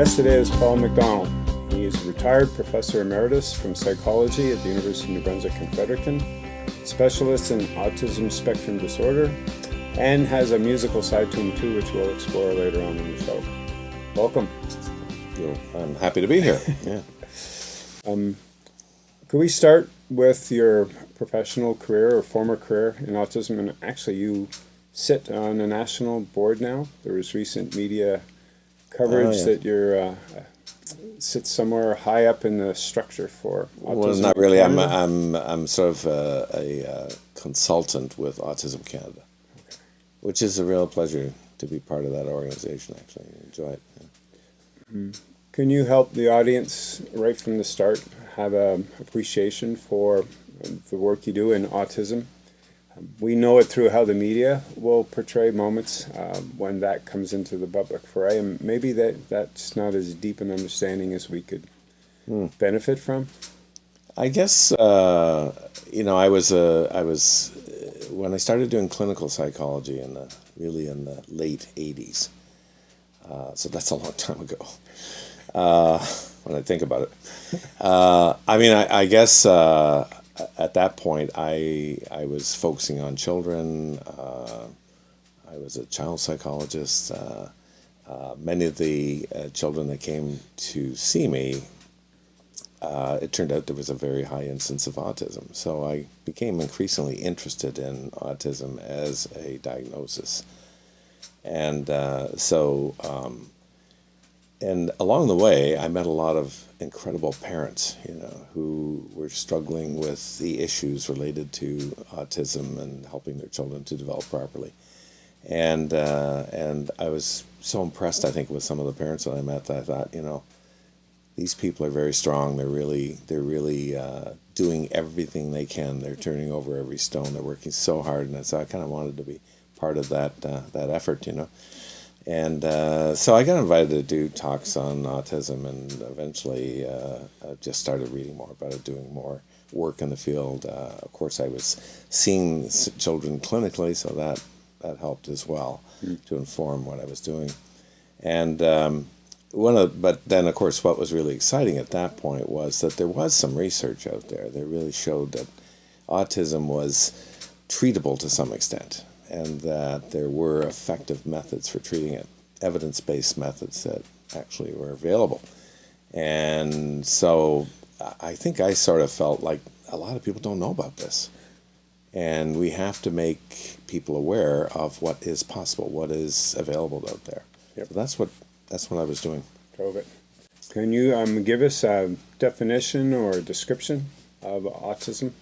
guest today is Paul McDonald. He is a retired professor emeritus from psychology at the University of New Brunswick in Fredericton, specialist in autism spectrum disorder, and has a musical side to him too, which we'll explore later on in the show. Welcome. I'm happy to be here. Yeah. um, could we start with your professional career or former career in autism? And actually, you sit on a national board now. There was recent media coverage oh, yeah. that you're uh, sit somewhere high up in the structure for autism. Well, not really. I'm I'm I'm sort of a, a, a consultant with Autism Canada, okay. which is a real pleasure to be part of that organization. Actually, I enjoy it. Yeah. Mm. Can you help the audience right from the start have an appreciation for the work you do in autism? We know it through how the media will portray moments uh, when that comes into the public foray, and maybe that that's not as deep an understanding as we could mm. benefit from. I guess uh, you know I was uh, I was uh, when I started doing clinical psychology in the really in the late '80s, uh, so that's a long time ago. Uh, when I think about it, I mean I, I guess at that point, I I was focusing on children. Uh, I was a child psychologist. Uh, uh, many of the uh, children that came to see me, uh, it turned out there was a very high incidence of autism. So I became increasingly interested in autism as a diagnosis, and so. Um, and along the way, I met a lot of incredible parents, you know, who were struggling with the issues related to autism and helping their children to develop properly. And uh, and I was so impressed, I think, with some of the parents that I met that I thought, you know, these people are very strong. They're really they're really uh, doing everything they can. They're turning over every stone. They're working so hard, and so I kind of wanted to be part of that uh, that effort, you know. And uh, so I got invited to do talks on autism, and eventually uh, just started reading more about it, doing more work in the field. Uh, of course, I was seeing children clinically, so that that helped as well mm. to inform what I was doing. And um, one of, but then of course, what was really exciting at that point was that there was some research out there that really showed that autism was treatable to some extent and that there were effective methods for treating it, evidence-based methods that actually were available. And so I think I sort of felt like a lot of people don't know about this. And we have to make people aware of what is possible, what is available out there. Yep. So that's what that's what I was doing. COVID. Can you um, give us a definition or a description of autism?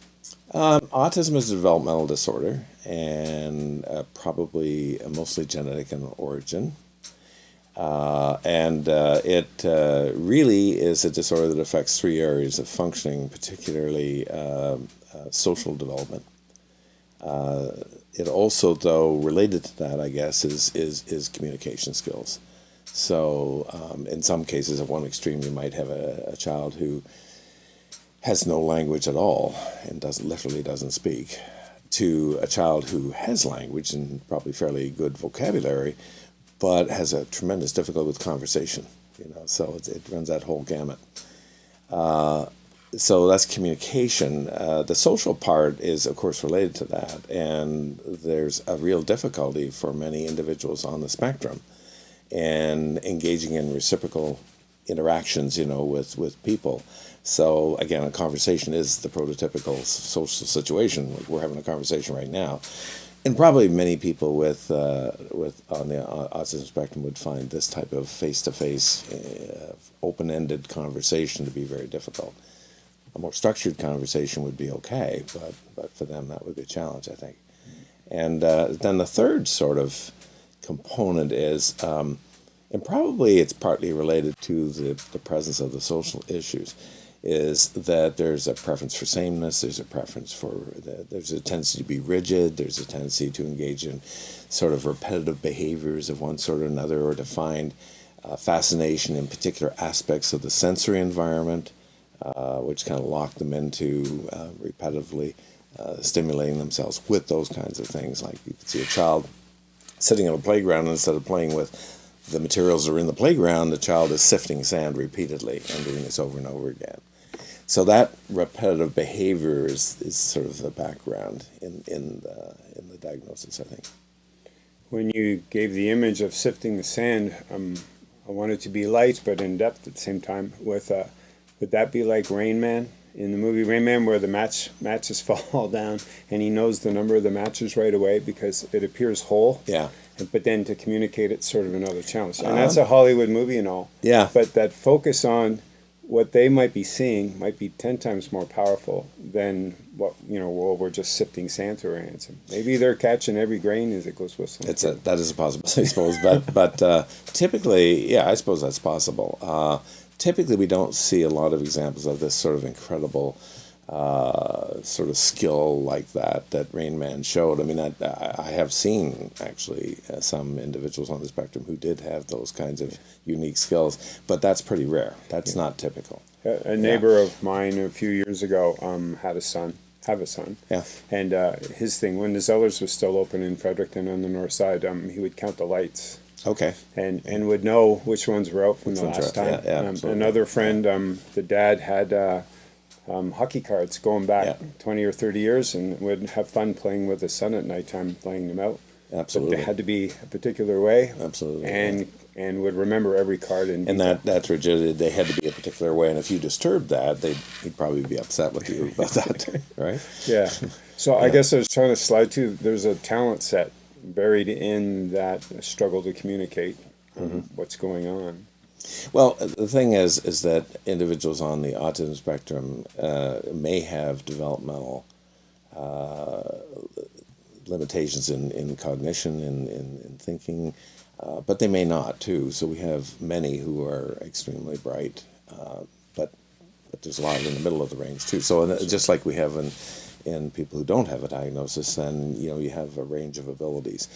Um, autism is a developmental disorder and uh, probably mostly genetic in origin. Uh, and uh, it uh, really is a disorder that affects three areas of functioning, particularly um, uh, social development. Uh, it also, though, related to that, I guess, is, is, is communication skills. So um, in some cases, at one extreme, you might have a, a child who has no language at all and doesn't literally doesn't speak to a child who has language and probably fairly good vocabulary but has a tremendous difficulty with conversation you know so it, it runs that whole gamut. Uh, so that's communication. Uh, the social part is of course related to that and there's a real difficulty for many individuals on the spectrum and engaging in reciprocal interactions you know with with people so again, a conversation is the prototypical social situation. We're having a conversation right now, and probably many people with uh, with on the autism spectrum would find this type of face-to-face, uh, open-ended conversation to be very difficult. A more structured conversation would be okay, but but for them that would be a challenge, I think. And uh, then the third sort of component is. Um, and probably it's partly related to the, the presence of the social issues is that there's a preference for sameness, there's a preference for, the, there's a tendency to be rigid, there's a tendency to engage in sort of repetitive behaviors of one sort or another, or to find uh, fascination in particular aspects of the sensory environment, uh, which kind of lock them into uh, repetitively uh, stimulating themselves with those kinds of things. Like you could see a child sitting on a playground instead of playing with the materials are in the playground, the child is sifting sand repeatedly and doing this over and over again. So that repetitive behavior is, is sort of the background in in the, in the diagnosis, I think. When you gave the image of sifting the sand, um, I want it to be light but in depth at the same time. With uh, would that be like Rain Man in the movie Rain Man, where the match matches fall down and he knows the number of the matches right away because it appears whole. Yeah. But then to communicate it's sort of another challenge, and that's a Hollywood movie and all. Yeah. But that focus on what they might be seeing might be ten times more powerful than what you know. Well, we're just sifting sand through our hands. Maybe they're catching every grain as it goes whistling. It's a that is a possibility, I suppose. But but uh, typically, yeah, I suppose that's possible. Uh, typically, we don't see a lot of examples of this sort of incredible uh, sort of skill like that that Rain Man showed. I mean, I, I have seen actually uh, some individuals on the spectrum who did have those kinds of unique skills, but that's pretty rare. That's not typical. A, a neighbor of mine a few years ago um, had a son, have a son. Yeah. And uh, his thing, when the Zellers was still open in Fredericton on the north side, um, he would count the lights Okay. and, and would know which ones were out from Which the last time. yeah, yeah, um, another friend, um, the dad had uh, um, hockey cards going back Yeah. 20 or 30 years and would have fun playing with his son at nighttime, playing them out. But Absolutely. they had to be a particular way. Absolutely, And and would remember every card in And that that's rigidity. They had to be a particular way, and if you disturbed that, they'd he'd probably be upset with you about that, right? Yeah. So I guess I was trying to slide to there's a talent set buried in that struggle to communicate um, what's going on. Well, the thing is, is that individuals on the autism spectrum uh, may have developmental uh, limitations in, in cognition, in, in, in thinking, uh, but they may not too. So we have many who are extremely bright, uh, but but there's a lot in the middle of the range too. So just like we have in in people who don't have a diagnosis, then you know you have a range of abilities.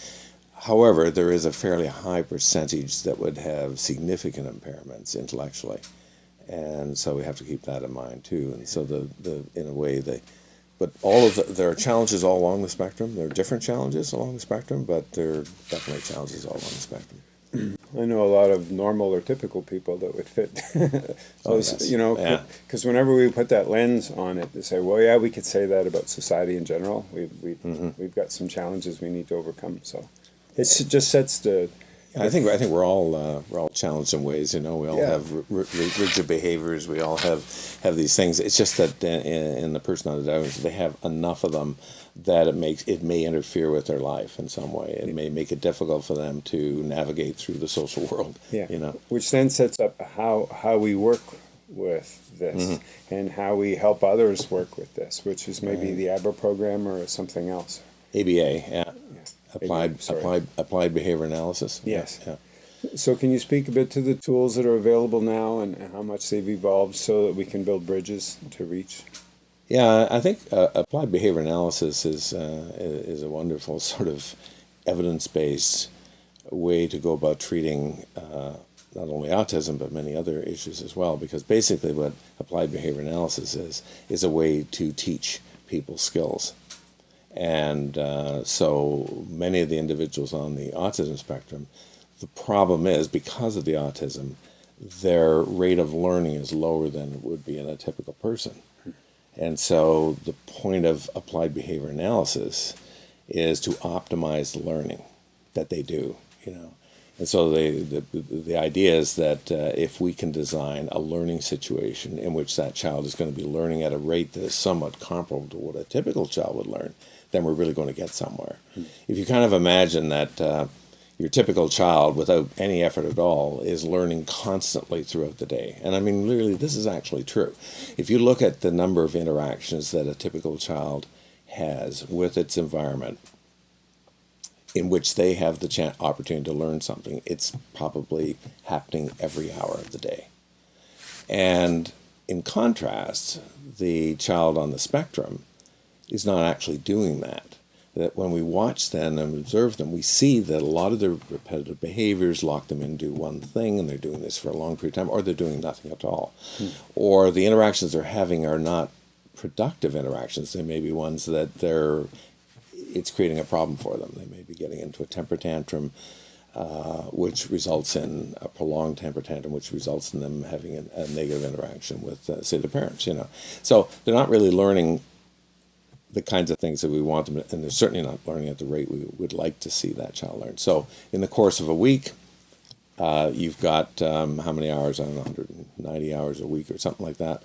However, there is a fairly high percentage that would have significant impairments intellectually, and so we have to keep that in mind too. And so the, the in a way they, but all of the, there are challenges all along the spectrum. There are different challenges along the spectrum, but there are definitely challenges all along the spectrum. I know a lot of normal or typical people that would fit. Oh, yes. you know, Yeah. because whenever we put that lens on it, they say, "Well, yeah, we could say that about society in general. We've, we Mm-hmm. we've got some challenges we need to overcome." So it just sets the I think I think we're all uh, we're all challenged in ways. You know, we all Yeah. have rigid behaviors. We all have have these things. It's just that in, in the person on the diagnosis, they have enough of them that it makes it may interfere with their life in some way. It may make it difficult for them to navigate through the social world. Yeah. you know. Which then sets up how how we work with this Mm-hmm. and how we help others work with this, which is maybe the ABRA program or something else. ABA, yeah, applied sorry. applied applied behavior analysis. Yes. yeah. So can you speak a bit to the tools that are available now and how much they've evolved so that we can build bridges to reach? Yeah, I think uh, applied behavior analysis is uh, is a wonderful sort of evidence based way to go about treating uh, not only autism but many other issues as well. Because basically, what applied behavior analysis is is a way to teach people skills, and uh, so many of the individuals on the autism spectrum, the problem is because of the autism, their rate of learning is lower than it would be in a typical person. And so the point of applied behavior analysis is to optimize the learning that they do, you know. And so the, the, the idea is that uh, if we can design a learning situation in which that child is going to be learning at a rate that is somewhat comparable to what a typical child would learn, then we're really going to get somewhere. If you kind of imagine that uh, your typical child, without any effort at all, is learning constantly throughout the day. And I mean, really, this is actually true. If you look at the number of interactions that a typical child has with its environment, in which they have the opportunity to learn something, it's probably happening every hour of the day. And in contrast, the child on the spectrum is not actually doing that. That when we watch them and observe them, we see that a lot of their repetitive behaviors lock them into one thing, and they're doing this for a long period of time, or they're doing nothing at all. Or the interactions they're having are not productive interactions. They may be ones that they're it's creating a problem for them. They may be getting into a temper tantrum. uh, which results in a prolonged temper tantrum, which results in them having a, a negative interaction with, uh, say, the parents. You know, so they're not really learning the kinds of things that we want them, to, and they're certainly not learning at the rate we would like to see that child learn. So, in the course of a week, uh, you've got um, how many hours? I don't know, 190 hours a week or something like that.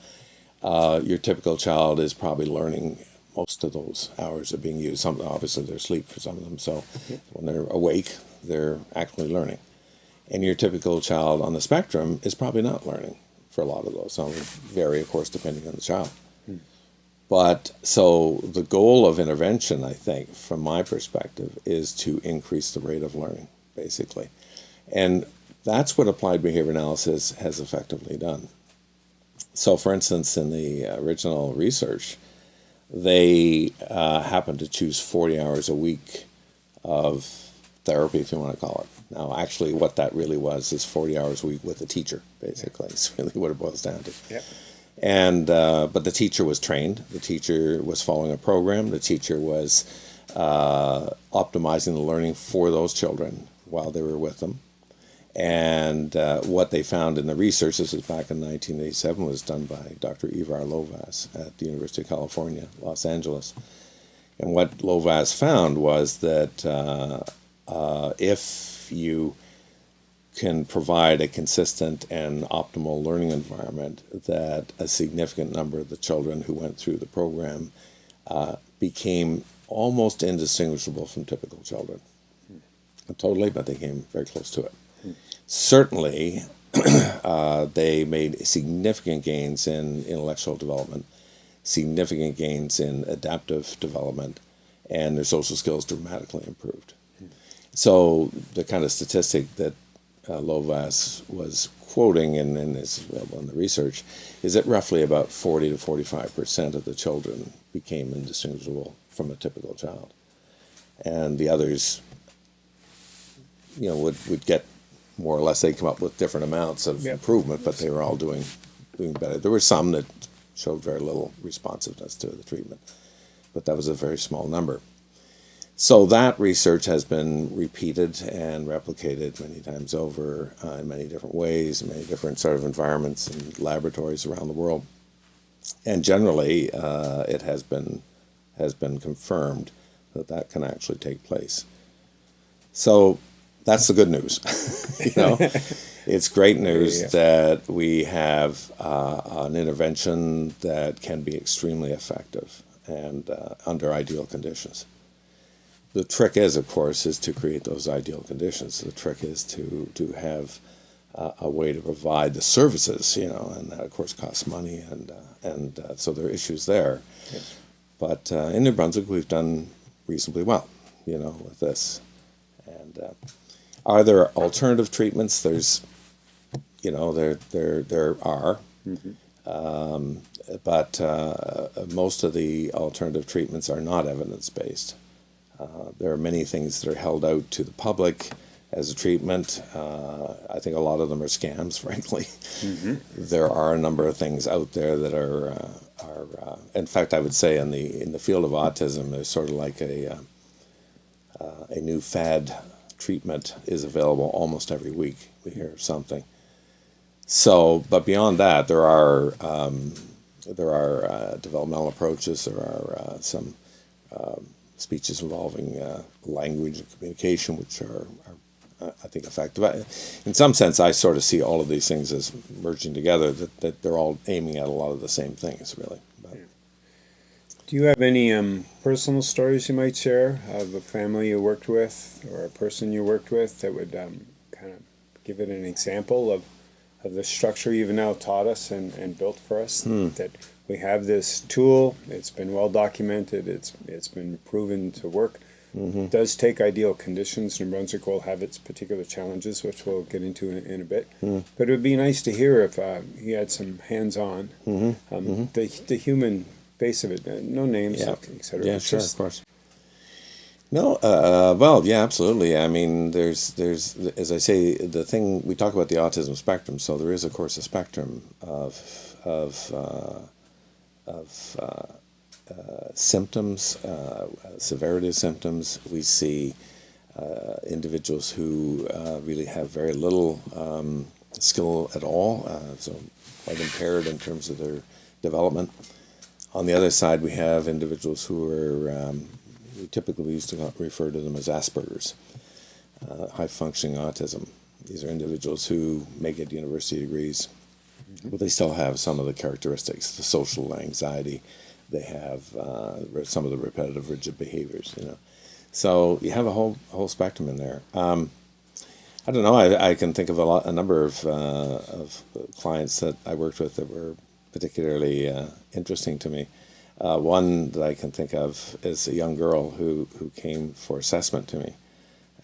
Uh, your typical child is probably learning most of those hours are being used. Some obviously they're asleep for some of them, so when they're awake, they're actually learning. And your typical child on the spectrum is probably not learning for a lot of those. Some vary, of course, depending on the child. But so the goal of intervention, I think, from my perspective, is to increase the rate of learning, basically. And that's what applied behavior analysis has effectively done. So, for instance, in the original research, they uh, happened to choose 40 hours a week of therapy, if you want to call it. Now, actually, what that really was is 40 hours a week with a teacher, basically. It's really what it boils down to. And uh, but the teacher was trained. The teacher was following a program. The teacher was uh, optimizing the learning for those children while they were with them. And uh, what they found in the research, this was back in 1987, was done by Dr. Ivar Lovaas at the University of California, Los Angeles. And what Lovaas found was that uh, uh, if you can provide a consistent and optimal learning environment, that a significant number of the children who went through the program uh, became almost indistinguishable from typical children. Not totally, but they came very close to it. Certainly, uh, they made significant gains in intellectual development, significant gains in adaptive development, and their social skills dramatically improved. So the kind of statistic that uh, Lovaas was quoting and, and is available in the research is that roughly about 40 to 45 percent of the children became indistinguishable from a typical child. And the others, you know, would, would get more or less, they come up with different amounts of Yep. improvement, but they were all doing, doing better. There were some that showed very little responsiveness to the treatment, but that was a very small number. So that research has been repeated and replicated many times over uh, in many different ways, in many different sort of environments and laboratories around the world. And generally, uh, it has been has been confirmed that that can actually take place. So that's the good news. you know, it's great news Yeah. that we have uh, an intervention that can be extremely effective and uh, under ideal conditions. The trick is, of course, is to create those ideal conditions. The trick is to to have uh, a way to provide the services, you know, and that of course costs money, and uh, and uh, so there are issues there. But uh, in New Brunswick, we've done reasonably well, you know, with this. And uh, are there alternative treatments? There's, you know, there there there are, um, but uh, most of the alternative treatments are not evidence based. Uh, there are many things that are held out to the public as a treatment. Uh, I think a lot of them are scams, frankly. There are a number of things out there that are uh, are. Uh, in fact, I would say in the in the field of autism, there's sort of like a uh, uh, a new fad treatment is available almost every week. We hear something. So, but beyond that, there are um, there are uh, developmental approaches. There are uh, some um, speeches involving uh, language and communication, which are, are uh, I think effective. In some sense, I sort of see all of these things as merging together. That, that they're all aiming at a lot of the same things, really. But, Do you have any um, personal stories you might share of a family you worked with or a person you worked with that would um, kind of give it an example of, of the structure you've now taught us and, and built for us? That we have this tool, it's been well documented, it's, it's been proven to work. It does take ideal conditions. New Brunswick will have its particular challenges, which we'll get into in, in a bit. But it would be nice to hear if uh, he had some hands-on, um, the the human face of it. Uh, no names, Yeah. etc. yeah, sure, of course. No, uh, well, yeah, absolutely. I mean, there's, there's, as I say, the thing we talk about the autism spectrum. So there is, of course, a spectrum of, of, uh, of uh, uh, symptoms, uh, severity of symptoms. We see uh, individuals who uh, really have very little um, skill at all, so quite impaired in terms of their development. On the other side, we have individuals who are, um, we typically used to refer to them as Asperger's, high functioning autism. These are individuals who may get university degrees, but they still have some of the characteristics, the social anxiety, they have uh, some of the repetitive rigid behaviors, you know. So you have a whole whole spectrum in there. Um, I don't know. I, I can think of a lot, a number of uh, of clients that I worked with that were particularly uh, interesting to me. Uh, one that I can think of is a young girl who who came for assessment to me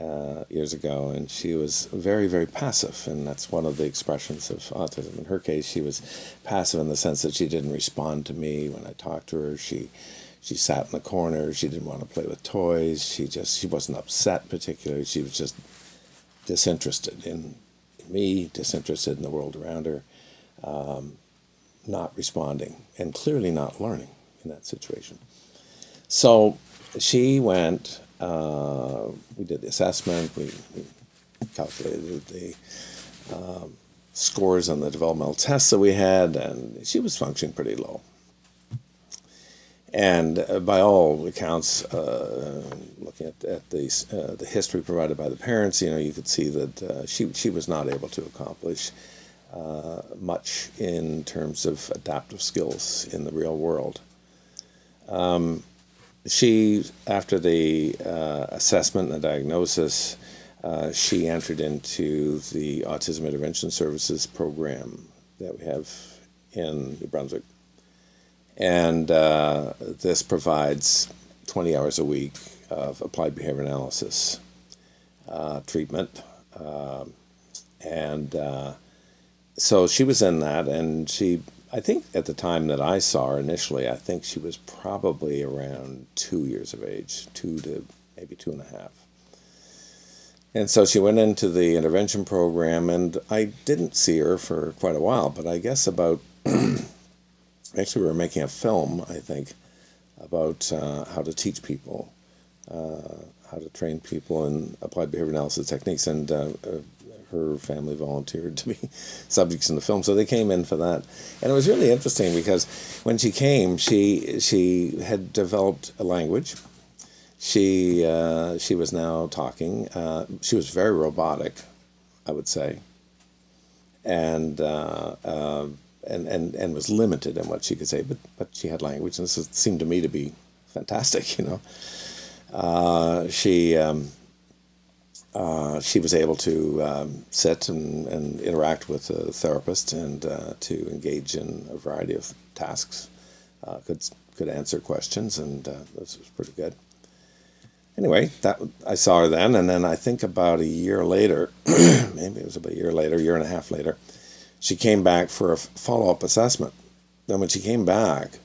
uh, years ago, and she was very very passive, and that's one of the expressions of autism. In her case, she was passive in the sense that she didn't respond to me when I talked to her. She she sat in the corner. She didn't want to play with toys. She just she wasn't upset particularly. She was just disinterested in me, disinterested in the world around her, um, not responding, and clearly not learning in that situation. So she went. Uh, we did the assessment. We, we calculated the um, scores on the developmental tests that we had, and she was functioning pretty low. And uh, by all accounts, uh, looking at, at the, uh, the history provided by the parents, you know, you could see that uh, she, she was not able to accomplish uh, much in terms of adaptive skills in the real world. Um, she, after the uh, assessment and the diagnosis, she entered into the Autism Intervention Services program that we have in New Brunswick and uh, this provides 20 hours a week of applied behavior analysis uh, treatment. Um, and uh, so she was in that, and she, I think at the time that I saw her initially, I think she was probably around two years of age, two to maybe two and a half. And so she went into the intervention program, and I didn't see her for quite a while, but I guess about actually we were making a film, I think, about uh, how to teach people, uh, how to train people in applied behavior analysis techniques, and uh, uh her family volunteered to be subjects in the film, so they came in for that, and it was really interesting because when she came, she she had developed a language. She uh, she was now talking. Uh, she was very robotic, I would say, and and, and, and was limited in what she could say, but, but she had language, and this seemed to me to be fantastic, you know. Uh, she, um, uh, she was able to um, sit and, and interact with a therapist and uh, to engage in a variety of tasks, uh, could, could answer questions, and uh, this was pretty good. Anyway, that I saw her then, and then I think about a year later, maybe it was about a year later, year and a half later, she came back for a follow up assessment. Then when she came back,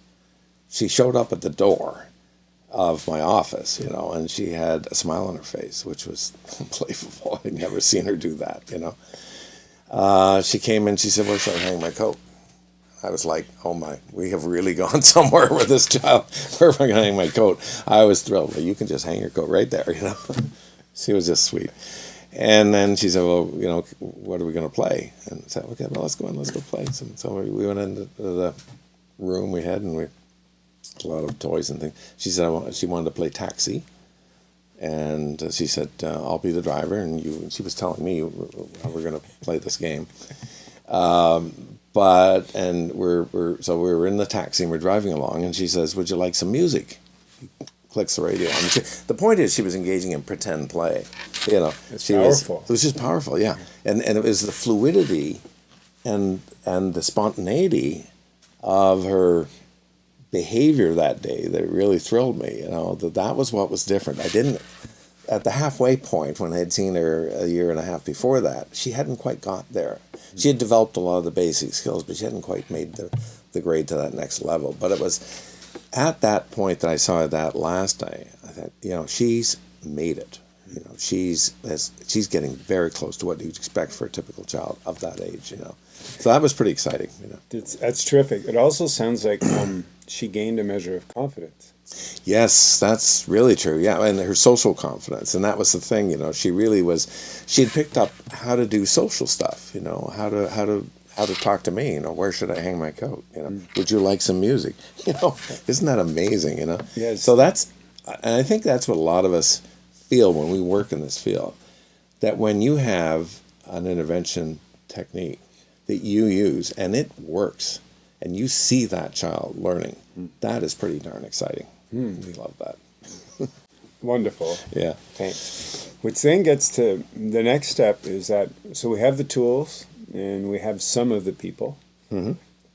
she showed up at the door of my office, you know, and she had a smile on her face, which was unbelievable. I'd never seen her do that, you know. Uh, she came in, she said, Where should I hang my coat? I was like, Oh my, we have really gone somewhere with this child. Where am I going to hang my coat? I was thrilled. Well, you can just hang your coat right there, you know. she was just sweet. And then she said, well, you know, what are we going to play? And I said, okay, well, let's go in, let's go play. So, so we went into the room we had, and we a lot of toys and things. She said want, she wanted to play taxi, and she said, uh, "I'll be the driver," and you. And she was telling me how we're going to play this game. Um, but and we're we're so we were in the taxi and we're driving along, and she says, "Would you like some music?" clicks the radio. She, the point is, she was engaging in pretend play. You know, it's she powerful. was. It was just powerful, yeah. And and it was the fluidity, and and the spontaneity of her behavior that day that really thrilled me. You know, that that was what was different. I didn't at the halfway point when I had seen her a year and a half before that, she hadn't quite got there. She had developed a lot of the basic skills, but she hadn't quite made the the grade to that next level. But it was at that point that I saw that last day, I thought, you know, she's made it. You know, she's has, she's getting very close to what you'd expect for a typical child of that age. You know, so that was pretty exciting. You know, it's, that's terrific. It also sounds like um, she gained a measure of confidence. Yes, that's really true. Yeah, and her social confidence, and that was the thing. You know, she really was. She had picked up how to do social stuff. You know, how to how to how to talk to me. You know, where should I hang my coat? You know, mm. would you like some music? You know, isn't that amazing? You know. Yes. So that's, and I think that's what a lot of us feel when we work in this field, that when you have an intervention technique that you use and it works, and you see that child learning, that is pretty darn exciting. We love that. Wonderful. Yeah. Thanks. Which then gets to the next step is that so we have the tools and we have some of the people. Mm-hmm.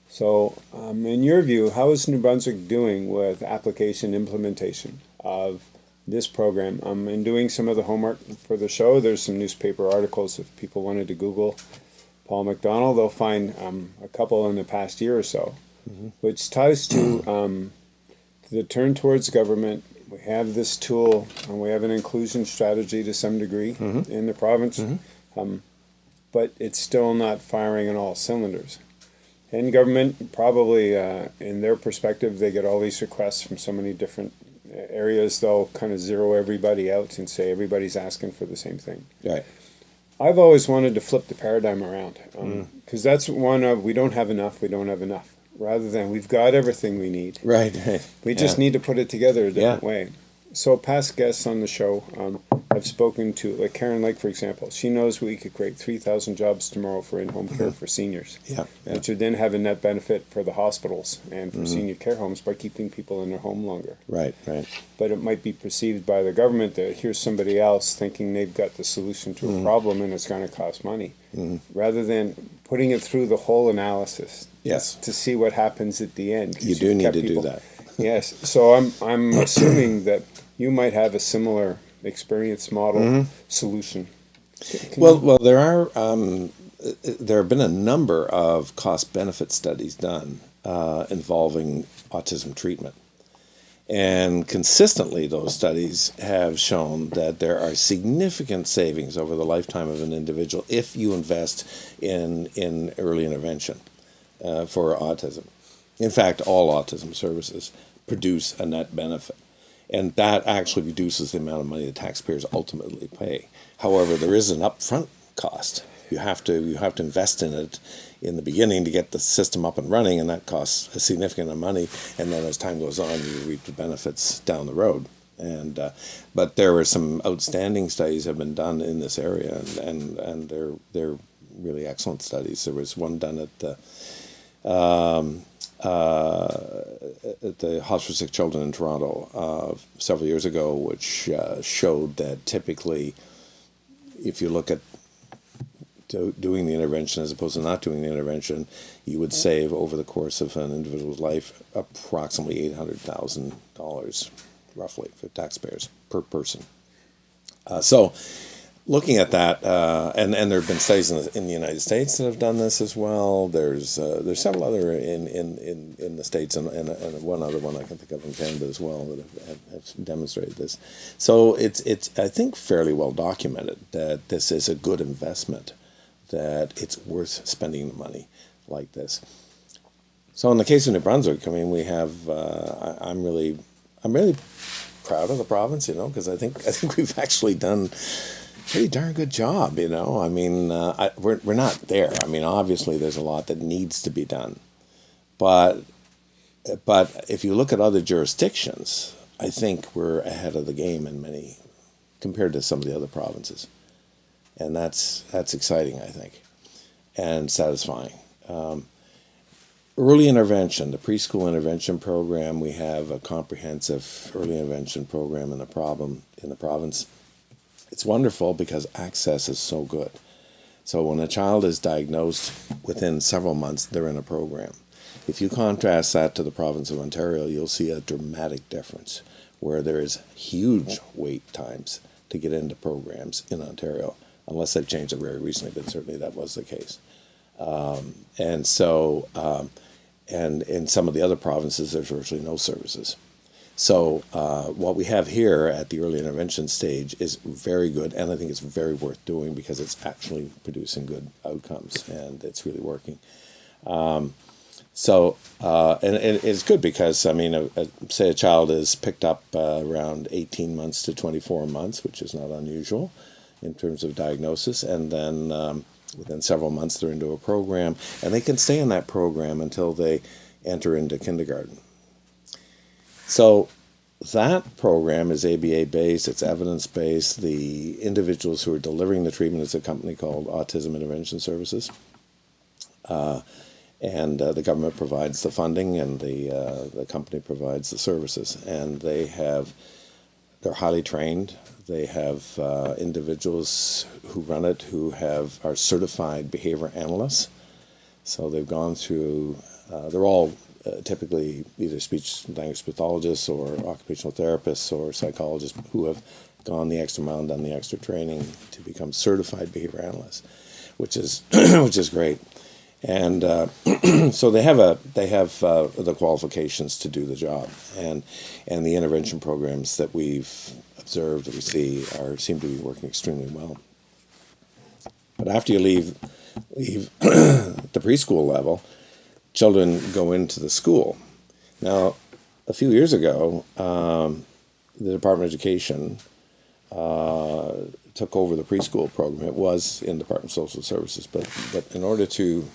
So, um, in your view, how is New Brunswick doing with application implementation of this program? Um, in doing some of the homework for the show, there's some newspaper articles. If people wanted to Google Paul McDonald, they'll find um, a couple in the past year or so, which ties to um, the turn towards government. We have this tool, and we have an inclusion strategy to some degree in the province, um, but it's still not firing on all cylinders. And government probably, uh, in their perspective, they get all these requests from so many different areas. They'll kind of zero everybody out and say everybody's asking for the same thing. Right. I've always wanted to flip the paradigm around um, mm. because that's one of we don't have enough, we don't have enough. Rather than we've got everything we need, Right. We just Yeah. need to put it together a different Yeah. way. So past guests on the show, um, I've spoken to like Karen Lake, for example. She knows we could create three thousand jobs tomorrow for in-home care for seniors, Yeah. Mm-hmm. yeah. which would then have a net benefit for the hospitals and for senior care homes by keeping people in their home longer. Right. Right. But it might be perceived by the government that here's somebody else thinking they've got the solution to a Mm-hmm. problem and it's going to cost money, rather than putting it through the whole analysis. Yes. To see what happens at the end. You do need to do that. Yes, so I'm, I'm assuming that you might have a similar experience model Mm-hmm. solution. Can Well, well, there are um, there have been a number of cost benefit studies done uh, involving autism treatment, and consistently those studies have shown that there are significant savings over the lifetime of an individual if you invest in in early intervention uh, for autism. In fact, all autism services produce a net benefit. And that actually reduces the amount of money the taxpayers ultimately pay. However, there is an upfront cost. You have to you have to invest in it in the beginning to get the system up and running, and that costs a significant amount of money. And then as time goes on, you reap the benefits down the road. And uh, but there were some outstanding studies have been done in this area, and and, and they're they're really excellent studies. There was one done at the at the Hospital for Sick Children in Toronto uh, several years ago, which uh, showed that typically, if you look at do, doing the intervention as opposed to not doing the intervention, you would save over the course of an individual's life approximately eight hundred thousand dollars, roughly, for taxpayers per person. Uh, so, looking at that, uh, and and there have been studies in the, in the United States that have done this as well. There's uh, there's several other in in, in, in the states and, and, and one other one I can think of in Canada as well that have, have, demonstrated this. So it's it's I think fairly well documented that this is a good investment, that it's worth spending the money like this. So in the case of New Brunswick, I mean, we have uh, I, I'm really I'm really proud of the province, you know, because I think I think we've actually done pretty darn good job, you know. I mean, uh, I, we're we're not there. I mean, obviously, there's a lot that needs to be done, but but if you look at other jurisdictions, I think we're ahead of the game in many compared to some of the other provinces, and that's that's exciting, I think, and satisfying. Um, early intervention, the preschool intervention program, we have a comprehensive early intervention program in the problem in the province it's wonderful because access is so good. So when a child is diagnosed within several months, they're in a program. If you contrast that to the province of Ontario, you'll see a dramatic difference where there is huge wait times to get into programs in Ontario, unless they've changed it very recently, but certainly that was the case. Um, and so, um, and in some of the other provinces, there's virtually no services. So uh, what we have here at the early intervention stage is very good, and I think it's very worth doing because it's actually producing good outcomes and it's really working. Um, So, uh, and, and it's good because, I mean, a, a, say a child is picked up uh, around 18 months to 24 months, which is not unusual in terms of diagnosis, and then um, within several months they're into a program, and they can stay in that program until they enter into kindergarten. So, that program is ABA based, it's evidence based. The individuals who are delivering the treatment is a company called Autism Intervention Services. Uh, and uh, the government provides the funding and the uh, the company provides the services and they have they're highly trained they have uh, individuals who run it who have are certified behavior analysts so they've gone through uh, they're all uh, typically either speech language pathologists or occupational therapists or psychologists who have gone the extra mile and done the extra training to become certified behavior analysts which is which is great and uh, so they have a they have uh, the qualifications to do the job, and and the intervention programs that we've observed that we see are seem to be working extremely well. But after you leave leave the preschool level, children go into the school. Now, a few years ago, um, the Department of Education uh, took over the preschool program. It was in Department of Social Services, but but in order to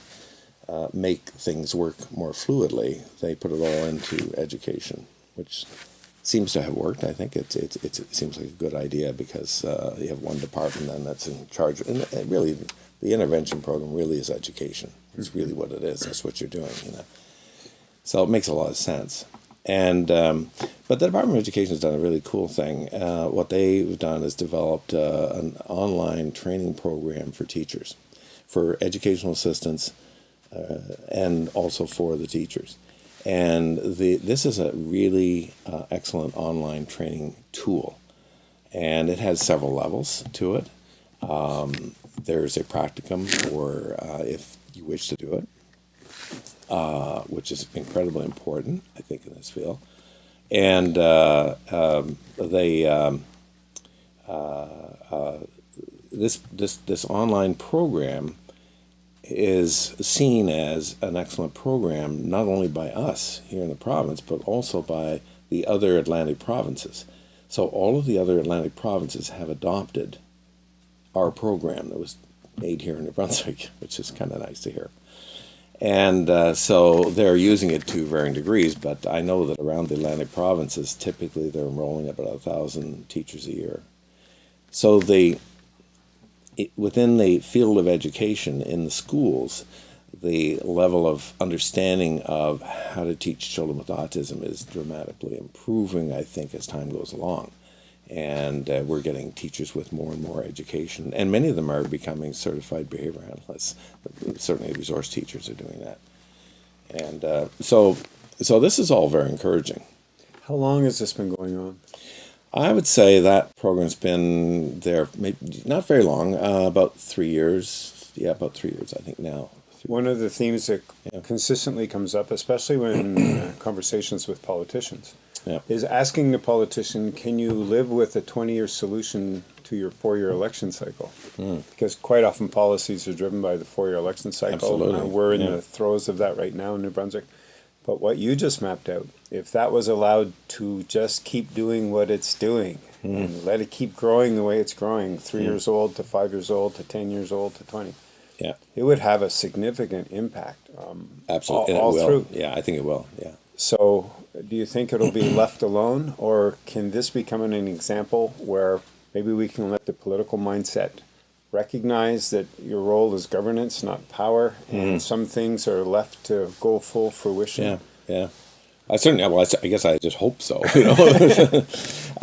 uh, make things work more fluidly, they put it all into education, which seems to have worked. I think it's, it's it seems like a good idea because uh, you have one department then that's in charge. And really, the intervention program really is education. It's really what it is. That's what you're doing, you know. So it makes a lot of sense. And um, but the Department of Education has done a really cool thing. Uh, what they've done is developed uh, an online training program for teachers, for educational assistants uh, and also for the teachers. And the, this is a really uh, excellent online training tool. And it has several levels to it. Um, there's a practicum for uh, if you wish to do it, uh, which is incredibly important, I think, in this field. And uh, um, they, um, uh, this, this, this online program is seen as an excellent program, not only by us here in the province, but also by the other Atlantic provinces. So all of the other Atlantic provinces have adopted our program that was made here in New Brunswick, which is kind of nice to hear. And uh, so they're using it to varying degrees, but I know that around the Atlantic provinces, typically they're enrolling about a thousand teachers a year. So the within the field of education in the schools, the level of understanding of how to teach children with autism is dramatically improving, I think, as time goes along. And uh, we're getting teachers with more and more education, and many of them are becoming certified behavior analysts. Certainly, resource teachers are doing that. And uh, so, so this is all very encouraging. How long has this been going on? I would say that program's been there maybe not very long, uh, about three years. Yeah, about three years, I think now. One of the themes that yeah. consistently comes up, especially when uh, conversations with politicians, yeah. is asking the politician, can you live with a 20 year solution to your four year election cycle? Mm. Because quite often policies are driven by the four year election cycle. Absolutely. we're in yeah. the throes of that right now in New Brunswick. But what you just mapped out, if that was allowed to just keep doing what it's doing mm. and let it keep growing the way it's growing, three mm. years old to five years old to 10 years old to 20, yeah, it would have a significant impact. Um, Absolutely. All, all through. Yeah, I think it will. Yeah. So do you think it'll be left alone or can this become an example where maybe we can let the political mindset recognize that your role is governance, not power, and mm. some things are left to go full fruition. Yeah, yeah. I certainly, well, I guess I just hope so, you know,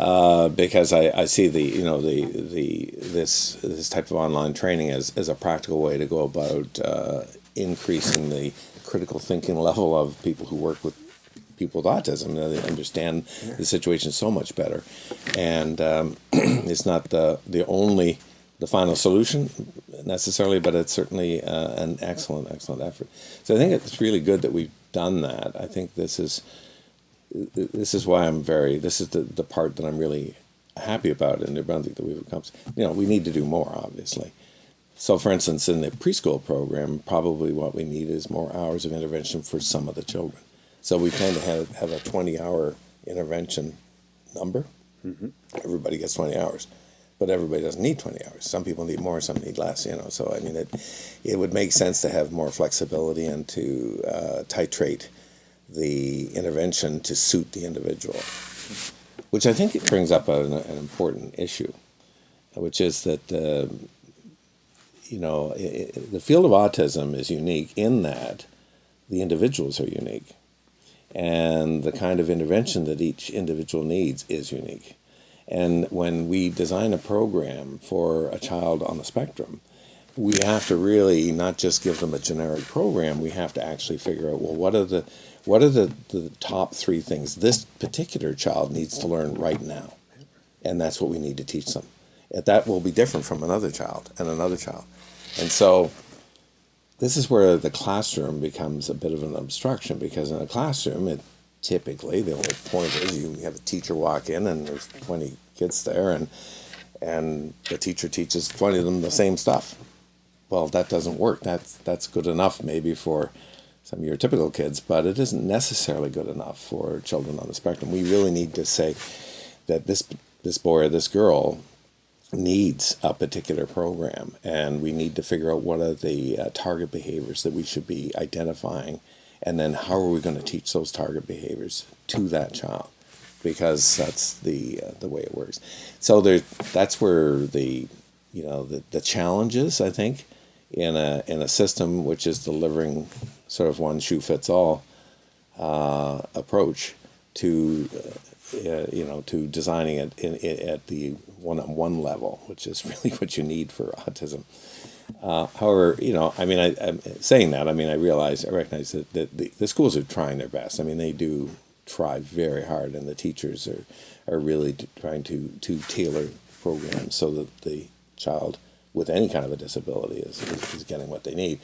uh, because I, I see the, you know, the, the, this, this type of online training as, as a practical way to go about uh, increasing the critical thinking level of people who work with people with autism. You know, they understand the situation so much better. And um, it's not the, the only the final solution necessarily, but it's certainly uh, an excellent, excellent effort. So I think it's really good that we've done that. I think this is this is why I'm very this is the the part that I'm really happy about in New Brunswick that we've accomplished. You know, we need to do more, obviously, So, for instance, in the preschool program, probably what we need is more hours of intervention for some of the children. So we tend to have, have a 20 hour intervention number. Everybody gets 20 hours, but everybody doesn't need 20 hours. Some people need more, some need less, you know. So, I mean, it, it would make sense to have more flexibility and to uh, titrate the intervention to suit the individual, which I think it brings up an, an important issue, which is that. Uh, you know, i i the field of autism is unique in that the individuals are unique and the kind of intervention that each individual needs is unique. And when we design a program for a child on the spectrum, we have to really not just give them a generic program, we have to actually figure out well what are the what are the, the top three things this particular child needs to learn right now. And that's what we need to teach them. That will be different from another child and another child. And so this is where the classroom becomes a bit of an obstruction because in a classroom, it typically the only point is you have a teacher walk in and there's 20 kids there and and the teacher teaches 20 of them the same stuff. Well, that doesn't work. That's that's good enough maybe for some of your typical kids, but it isn't necessarily good enough for children on the spectrum. We really need to say that this this boy or this girl needs a particular program, and we need to figure out what are the uh, target behaviors that we should be identifying, and then how are we going to teach those target behaviors to that child, because that's the uh, the way it works. So there, that's where the you know the the challenges I think in a in a system which is delivering sort of one shoe fits all uh, approach to uh, you know to designing it in, in, at the one-on-one level, which is really what you need for autism. Uh, however, you know, I mean, I, am saying that. I mean, I realize, I recognize that, that the, the schools are trying their best. I mean, they do try very hard, and the teachers are are really trying to to tailor programs so that the child with any kind of a disability is, is, is getting what they need.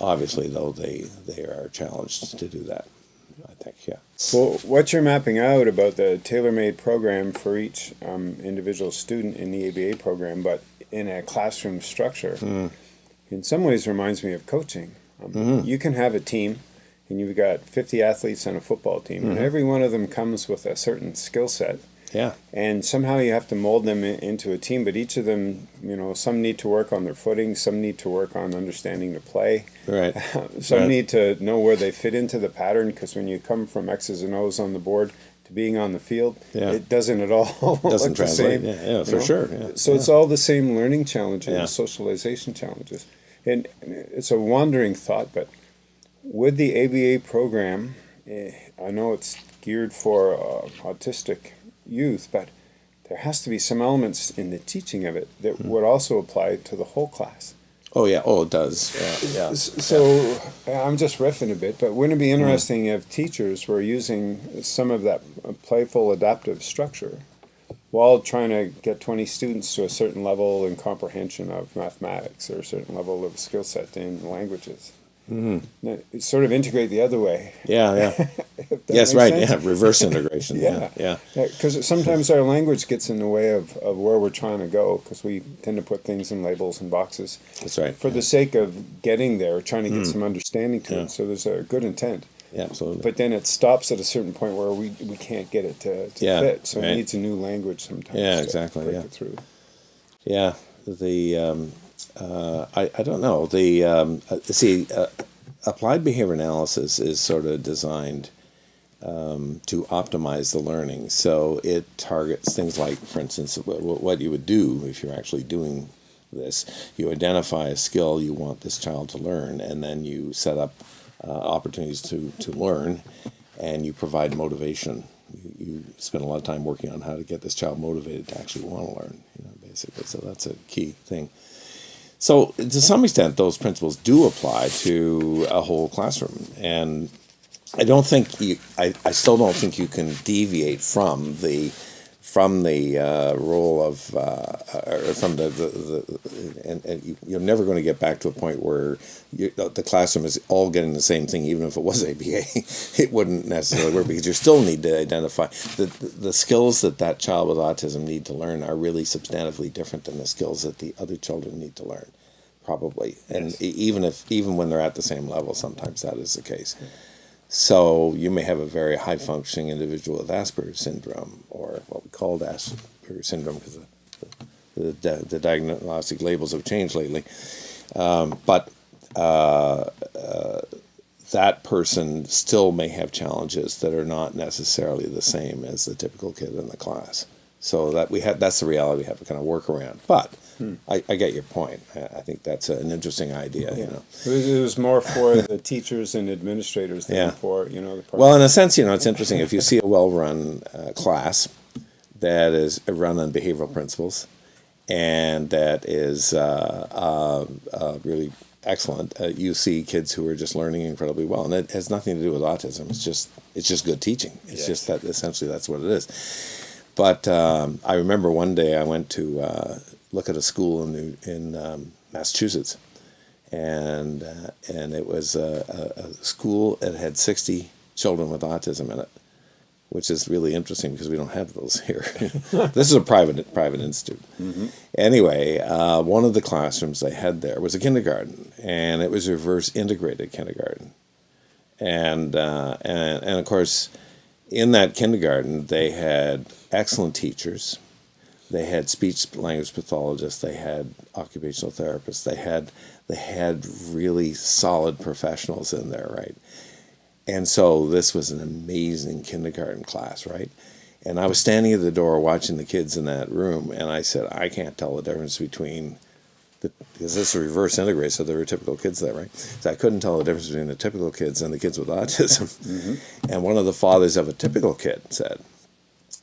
Obviously, though, they they are challenged to do that. Yeah. Well, what you're mapping out about the tailor-made program for each um, individual student in the ABA program, but in a classroom structure, mm. in some ways reminds me of coaching. Um, mm-hmm. You can have a team, and you've got 50 athletes on a football team, mm-hmm. and every one of them comes with a certain skill set yeah. And somehow you have to mold them into a team, but each of them, you know, some need to work on their footing, some need to work on understanding the play. Right. some right. need to know where they fit into the pattern because when you come from X's and O's on the board to being on the field, yeah. it doesn't at all doesn't look translate. the same. Yeah, yeah for know? sure. Yeah. So yeah. it's all the same learning challenges, socialization challenges. And it's a wandering thought, but would the ABA program, eh, I know it's geared for uh, autistic youth, but there has to be some elements in the teaching of it that mm. would also apply to the whole class. Oh yeah, oh it does. Yeah, yeah. So yeah. I'm just riffing a bit, but wouldn't it be interesting mm. if teachers were using some of that playful adaptive structure while trying to get 20 students to a certain level in comprehension of mathematics or a certain level of skill set in languages? Mm-hmm. Sort of integrate the other way. Yeah, yeah. yes, right. Sense. Yeah, reverse integration. yeah, yeah. Because yeah. sometimes our language gets in the way of, of where we're trying to go because we tend to put things in labels and boxes. That's right. For yeah. the sake of getting there, trying to get mm. some understanding to yeah. it. So there's a good intent. Yeah, absolutely. But then it stops at a certain point where we, we can't get it to, to yeah, fit. So right. it needs a new language sometimes. Yeah, exactly. yeah. through. Yeah, the um, uh, I, I don't know. The um, uh, see, uh, applied behavior analysis is sort of designed um, to optimize the learning. So it targets things like, for instance, what you would do if you're actually doing this. You identify a skill you want this child to learn, and then you set up uh, opportunities to, to learn, and you provide motivation. You, you, spend a lot of time working on how to get this child motivated to actually want to learn, you know, basically. So that's a key thing. So, to some extent, those principles do apply to a whole classroom. And I don't think you, I, I still don't think you can deviate from the from the uh, role of uh, or from the, the, the and, and you're never going to get back to a point where you, the classroom is all getting the same thing even if it was ABA it wouldn't necessarily work because you still need to identify the, the skills that that child with autism need to learn are really substantively different than the skills that the other children need to learn probably, and e- even if even when they're at the same level, sometimes that is the case. So you may have a very high functioning individual with Asperger's syndrome, or what we called Asperger's syndrome, because the, the, the diagnostic labels have changed lately. Um, but uh, uh, that person still may have challenges that are not necessarily the same as the typical kid in the class. So that we have that's the reality we have to kind of work around. But I, I get your point. I, think that's an interesting idea. You know. It was, it was more for the teachers and administrators than Yeah. for, you know, the. Well, in a sense, you know, it's interesting if you see a well-run uh, class that is run on behavioral principles and that is uh, uh, uh, really excellent. Uh, you see kids who are just learning incredibly well, and it has nothing to do with autism. It's just it's just good teaching. It's Yes. just that essentially that's what it is. But um, I remember one day I went to uh, look at a school in New, in um, Massachusetts, and uh, and it was a, a, a school that had sixty children with autism in it, which is really interesting because we don't have those here. this is a private private institute. Anyway, uh, one of the classrooms they had there was a kindergarten, and it was a reverse integrated kindergarten, and uh, and and of course, in that kindergarten they had excellent teachers. They had speech language pathologists. They had occupational therapists. They had they had really solid professionals in there, right? And so this was an amazing kindergarten class, right? And I was standing at the door watching the kids in that room, and I said, I can't tell the difference between the because this is reverse integrated, so there were typical kids there, right? So I couldn't tell the difference between the typical kids and the kids with autism. Mm-hmm. And one of the fathers of a typical kid said,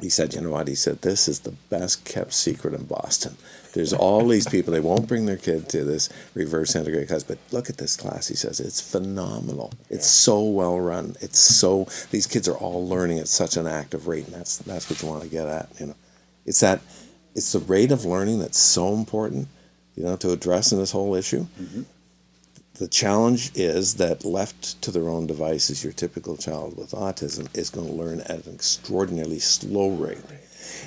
he said, you know what? He said, this is the best kept secret in Boston. There's all these people, they won't bring their kid to this reverse integrated class, but look at this class. He says, it's phenomenal. It's so well run. It's so, these kids are all learning at such an active rate, and that's, that's what you want to get at, you know. It's that, it's the rate of learning that's so important, you know, to address in this whole issue. Mm-hmm. The challenge is that left to their own devices, your typical child with autism is going to learn at an extraordinarily slow rate.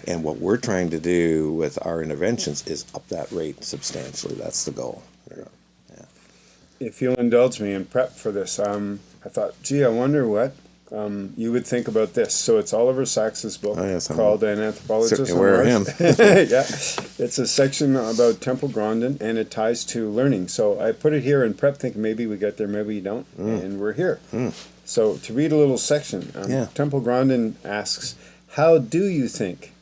And what we're trying to do with our interventions is up that rate substantially. That's the goal. know. If you'll indulge me in prep for this, um, I thought, gee, I wonder what um, you would think about this. So it's Oliver Sacks's book Oh, yes, I'm called An Anthropologist. aware of Mars. yeah, it's a section about Temple Grandin, and it ties to learning. So I put it here in prep, thinking maybe we get there, maybe we don't, and we're here. So to read a little section, um, Yeah. Temple Grandin asks, "How do you think?"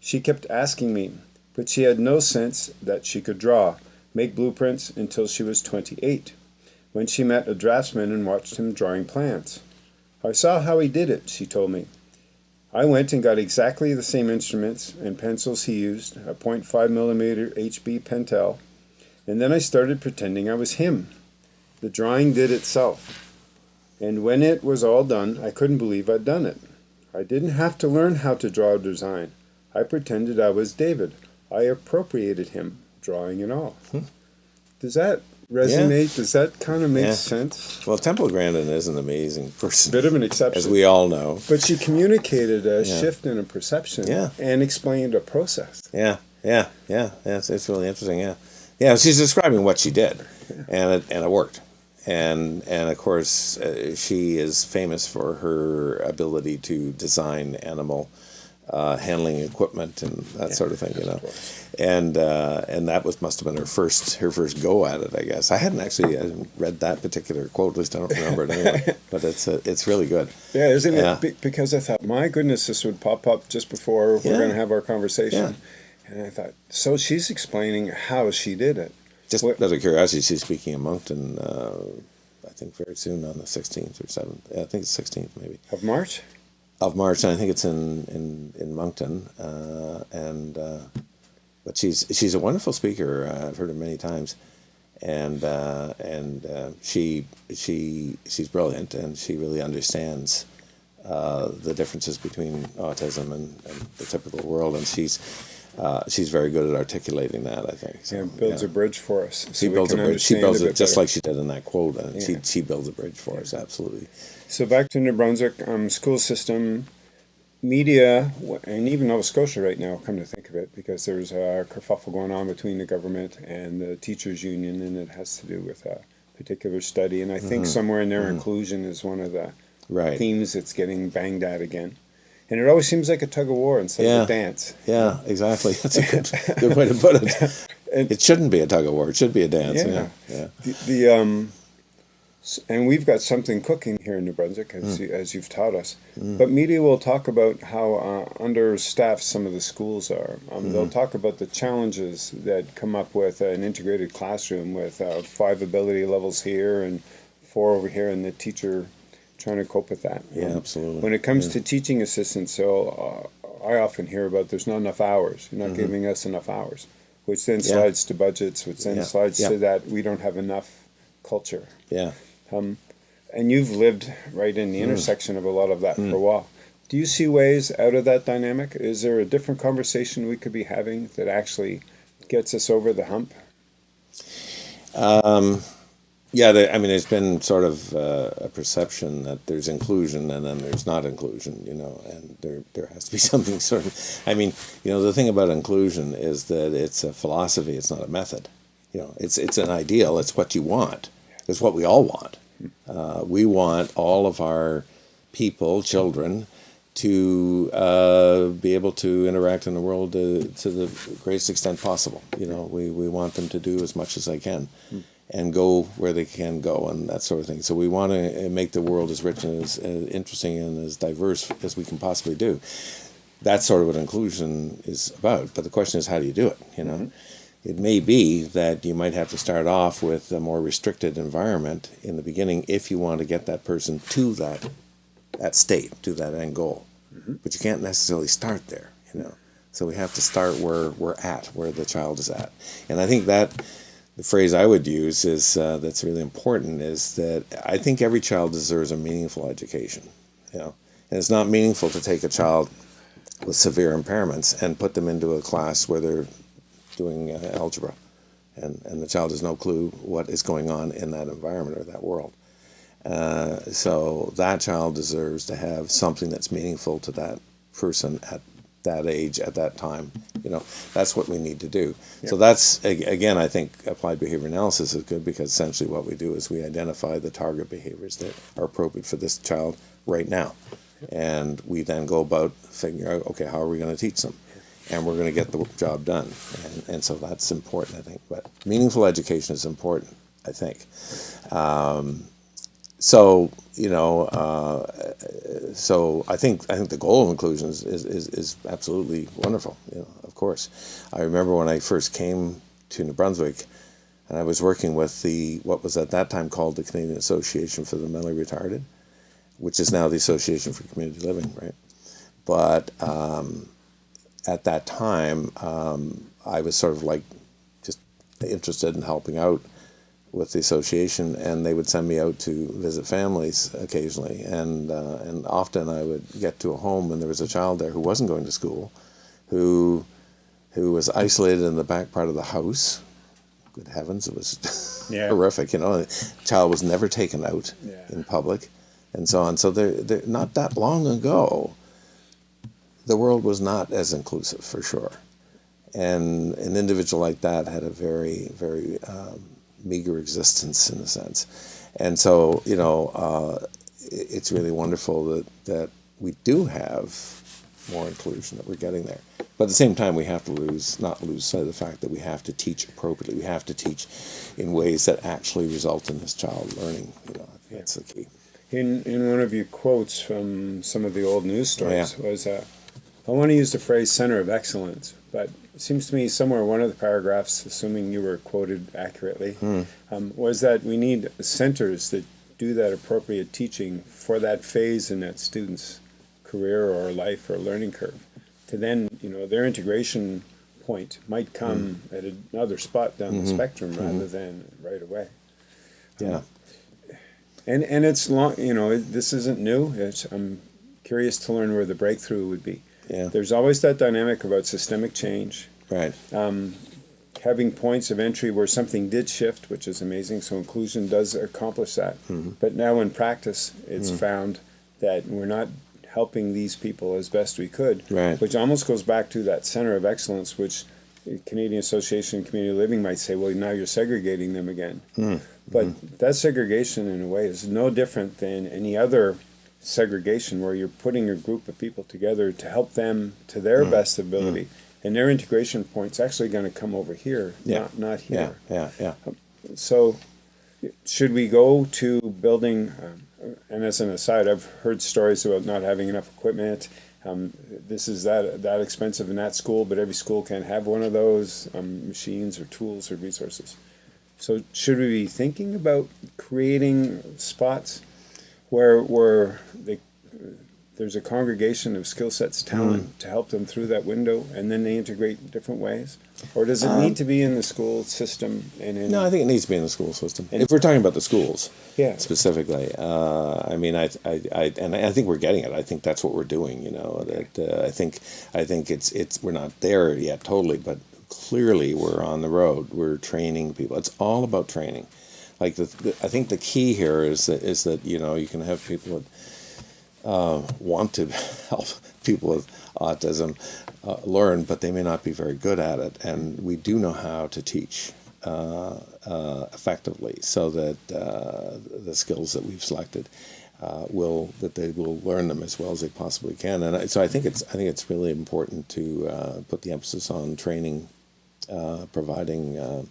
She kept asking me, but she had no sense that she could draw, make blueprints until she was 28, when she met a draftsman and watched him drawing plans. I saw how he did it, she told me. I went and got exactly the same instruments and pencils he used, a .5 millimeter HB Pentel, and then I started pretending I was him. The drawing did itself. And when it was all done, I couldn't believe I'd done it. I didn't have to learn how to draw a design. I pretended I was David. I appropriated him, drawing and all. Hmm. Does that resonate? Does that kind of make Yeah. sense? Well, Temple Grandin is an amazing person, Bit of an exception. as we all know. but she communicated a Yeah. shift in a perception Yeah. and explained a process. Yeah, yeah, yeah. yeah it's, it's really interesting. Yeah, yeah. She's describing what she did, and it and it worked. And and of course, uh, she is famous for her ability to design animal uh, handling equipment and that sort of thing. You know, and uh, and that was must have been her first her first go at it. I guess I hadn't actually I hadn't read that particular quote. At least I don't remember it anyway. but it's uh, it's really good. Yeah, isn't Yeah. it? Be- because I thought, my goodness, this would pop up just before we're going to have our conversation. And I thought, so she's explaining how she did it. Just What- out of curiosity, she's speaking in Moncton. Uh, I think very soon on the 16th or 7th. Yeah, I think it's 16th maybe Of March? Of March, and I think it's in in in Moncton. Uh, and uh, but she's she's a wonderful speaker. Uh, I've heard her many times, and uh, and uh, she she she's brilliant, and she really understands uh, the differences between autism and, and the typical world, and she's. Uh, she's very good at articulating that, I think. So, and builds yeah. a bridge for us. so She builds a bridge. She builds it just better. like she did in that quote, and Yeah. she she builds a bridge for us. Absolutely. So back to New Brunswick, um, school system. media and even Nova Scotia right now, come to think of it, because there's a kerfuffle going on between the government and the teachers union, and it has to do with a particular study. And I think somewhere in there, inclusion is one of the Right. themes that's getting banged at again. And it always seems like a tug of war instead Yeah. of a dance. Yeah, exactly. That's a good, good way to put it. And- It shouldn't be a tug of war. It should be a dance. Yeah. Yeah. Yeah. The, the um, and we've got something cooking here in New Brunswick, Hmm. as you, as you've taught us. But media will talk about how uh, understaffed some of the schools are. Um, Hmm. They'll talk about the challenges that come up with an integrated classroom with uh, five ability levels here and four over here, and the teacher trying to cope with that. Yeah, Um, absolutely. When it comes to teaching assistants, so uh, I often hear about there's not enough hours. You're not giving us enough hours, which then. Yeah. slides to budgets, which then Yeah, slides yeah. to that we don't have enough culture. Yeah. And you've lived right in Mm. the intersection of a lot of that for a while. Do you see ways out of that dynamic? Is there a different conversation we could be having that actually gets us over the hump? Yeah, there, I mean, there's been sort of uh, a perception that there's inclusion and then there's not inclusion, you know, and there there has to be something sort of. I mean, you know, the thing about inclusion is that it's a philosophy; it's not a method. You know, it's it's an ideal. It's what you want. It's what we all want. Uh, we want all of our people, children, to uh, be able to interact in the world to, to the greatest extent possible. You know, we, we want them to do as much as they can and go where they can go and that sort of thing. So we want to make the world as rich and as, as interesting and as diverse as we can possibly do. That's sort of what inclusion is about. But the question is, how do you do it? You know, it may be that you might have to start off with a more restricted environment in the beginning if you want to get that person to that that state, to that end goal. But you can't necessarily start there, you know. So we have to start where we're at, where the child is at. And I think that the phrase I would use is uh, that's really important is that I think every child deserves a meaningful education, you know. And it's not meaningful to take a child with severe impairments and put them into a class where they're doing uh, algebra, and and the child has no clue what is going on in that environment or that world. Uh, so that child deserves to have something that's meaningful to that person at that age at that time. You know, that's what we need to do. So that's again, I think applied behavior analysis is good because essentially what we do is we identify the target behaviors that are appropriate for this child right now, and we then go about figuring out okay, how are we going to teach them, and we're going to get the job done, and, and so that's important, I think. But meaningful education is important, I think. Um, so you know, uh, so I think I think the goal of inclusion is, is, is, absolutely wonderful. You know, of course, I remember when I first came to New Brunswick, and I was working with the what was at that time called the Canadian Association for the Mentally Retarded, which is now the Association for Community Living, right? But um, at that time, um, I was sort of like just interested in helping out with the association, and they would send me out to visit families occasionally, and uh, and often I would get to a home and there was a child there who wasn't going to school, who who was isolated in the back part of the house. Good heavens, it was Yeah. horrific. You know, the child was never taken out Yeah. in public, and so on. So They're not that long ago, the world was not as inclusive for sure, and an individual like that had a very, very um, meager existence in a sense, and so you know, uh, it's really wonderful that that we do have more inclusion that we're getting there. But at the same time, we have to lose not lose sight of the fact that we have to teach appropriately. We have to teach in ways that actually result in this child learning. You know, that's the key. In in one of your quotes from some of the old news stories yeah. was uh, I want to use the phrase center of excellence, but it seems to me somewhere one of the paragraphs, assuming you were quoted accurately, Hmm. um, was that we need centers that do that appropriate teaching for that phase in that student's career or life or learning curve. To then, you know, their integration point might come Hmm. at another spot down Mm-hmm. the spectrum rather than right away. Yeah. And and it's long, you know, it, this isn't new. It's I'm curious to learn where the breakthrough would be. Yeah. There's always that dynamic about systemic change, Right. Um, having points of entry where something did shift, which is amazing. So inclusion does accomplish that. Mm-hmm. But now in practice, it's mm-hmm. found that we're not helping these people as best we could. Right. Which almost goes back to that center of excellence, which the Canadian Association of Community Living might say, well, now you're segregating them again. Hmm. But mm-hmm. that segregation, in a way, is no different than any other segregation where you're putting a group of people together to help them to their best ability. And their integration point's actually going to come over here, Yeah. not, not Yeah, here. yeah, yeah. So, should we go to building? Um, and as an aside, I've heard stories about not having enough equipment. Um, this is that that expensive in that school, but every school can't have one of those um, machines or tools or resources. So, should we be thinking about creating spots where where they, there's a congregation of skill sets, talent to help them through that window, and then they integrate in different ways? Or does it need to be in the school system and in? No, I think it needs to be in the school system. if we're talking about the schools, Yeah. specifically, uh, I mean, I, I, I, and I think we're getting it. I think that's what we're doing. You know, that uh, I think, I think it's, it's, we're not there yet totally, but clearly we're on the road. We're training people. It's all about training. Like the, I think the key here is that is that you know you can have people that uh, want to help people with autism uh, learn, but they may not be very good at it. And we do know how to teach uh, uh, effectively, so that uh, the skills that we've selected uh, will that they will learn them as well as they possibly can. And so I think it's I think it's really important to put the emphasis on training, providing.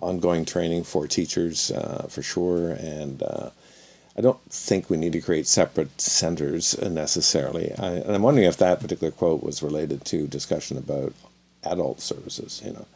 Ongoing training for teachers uh, for sure and uh, I don't think we need to create separate centers necessarily. I, and I'm wondering if that particular quote was related to discussion about adult services. You know,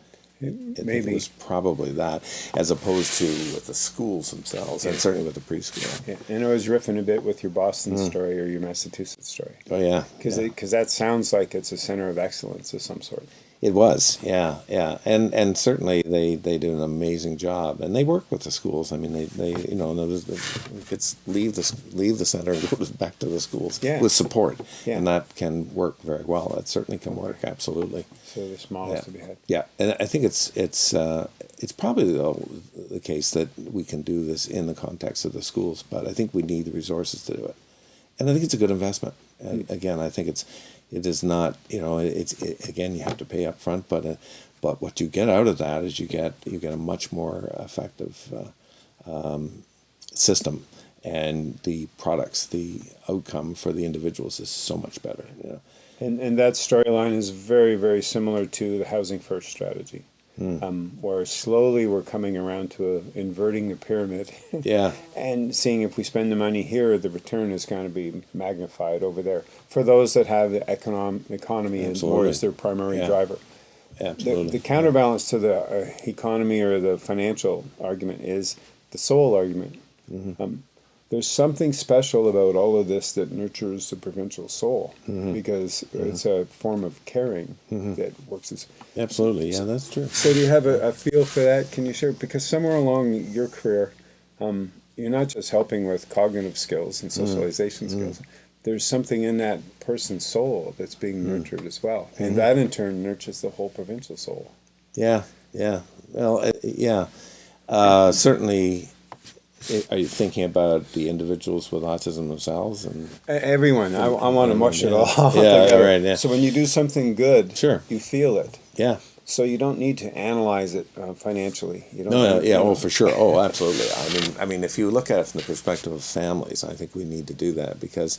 I think maybe. it was probably that, as opposed to with the schools themselves, and certainly with the preschool. Yeah, and I was riffing a bit with your Boston story or your Massachusetts story. Oh yeah, Because yeah. that sounds like it's a center of excellence of some sort. It was, yeah, yeah, and and certainly they, they do an amazing job, and they work with the schools. I mean, they, they you know, kids leave the leave the center and go back to the schools Yeah. with support, Yeah. and that can work very well. That certainly can work, absolutely. So there's models Yeah. to be had. Yeah, and I think it's it's uh, it's probably the, the case that we can do this in the context of the schools, but I think we need the resources to do it, and I think it's a good investment. And again, I think it's it is not you know it's it, again you have to pay up front, but uh, but what you get out of that is you get you get a much more effective uh, um, system, and the products, the outcome for the individuals is so much better. You know. And, and that storyline is very, very similar to the housing first strategy, Hmm. um, where slowly we're coming around to a, inverting the pyramid Yeah. and seeing if we spend the money here, the return is going to be magnified over there for those that have the econom- economy and more as their primary Yeah. driver. The, Absolutely. the counterbalance to the uh, economy or the financial argument is the soul argument. Mm-hmm. Um, there's something special about all of this that nurtures the provincial soul Mm-hmm. because it's a form of caring that works as. Absolutely. Yeah, that's true. So, do you have a, a feel for that? Can you share? Because somewhere along your career, um, you're not just helping with cognitive skills and socialization skills. There's something in that person's soul that's being nurtured as well, and that in turn nurtures the whole provincial soul. Yeah, yeah. Well, uh, yeah. Uh, certainly, are you thinking about the individuals with autism themselves? And Everyone, I, I want to mush it all. Yeah, together. right, yeah. So when you do something good, Sure. you feel it. yeah, So you don't need to analyze it uh, financially. You don't. no, no, yeah. Oh, for sure. Oh, absolutely. I mean, I mean, if you look at it from the perspective of families, I think we need to do that because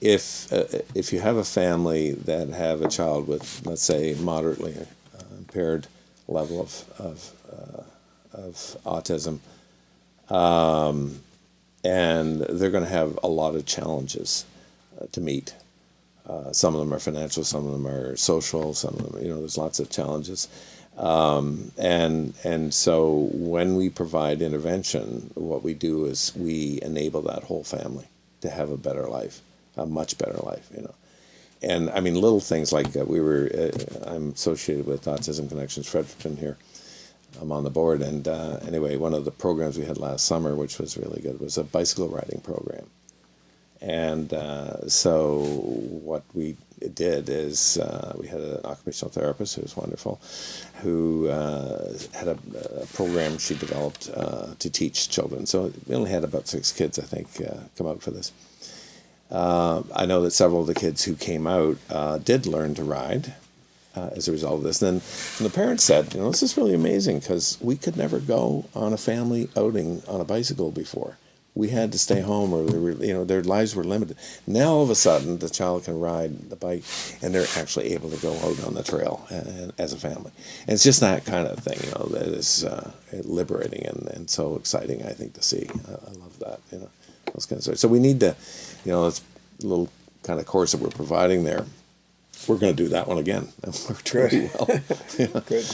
if uh, if you have a family that have a child with, let's say, moderately uh, impaired level of of, uh, of autism, um, and they're going to have a lot of challenges uh, to meet. Uh, some of them are financial, some of them are social, some of them, you know, there's lots of challenges. Um, and and so when we provide intervention, what we do is we enable that whole family to have a better life, a much better life, you know. And I mean, little things like uh, we were, uh, I'm associated with Autism Connections Fredericton here. I'm on the board, and uh, anyway, one of the programs we had last summer, which was really good, was a bicycle riding program. And uh, so what we did is uh, we had an occupational therapist who was wonderful, who uh, had a, a program she developed uh, to teach children. So we only had about six kids, I think, uh, come out for this. I know that several of the kids who came out did learn to ride uh, as a result of this. And then the parents said, you know, this is really amazing because we could never go on a family outing on a bicycle before. We had to stay home, or were, you know, their lives were limited. Now all of a sudden, the child can ride the bike, and they're actually able to go out on the trail uh, as a family. And it's just that kind of thing, you know, that is uh, liberating and, and so exciting. I think to see. I love that, you know, those kinds of. So we need to, you know, it's a little kind of course that we're providing there we're going to do that one again. And worked really well. yeah. Good.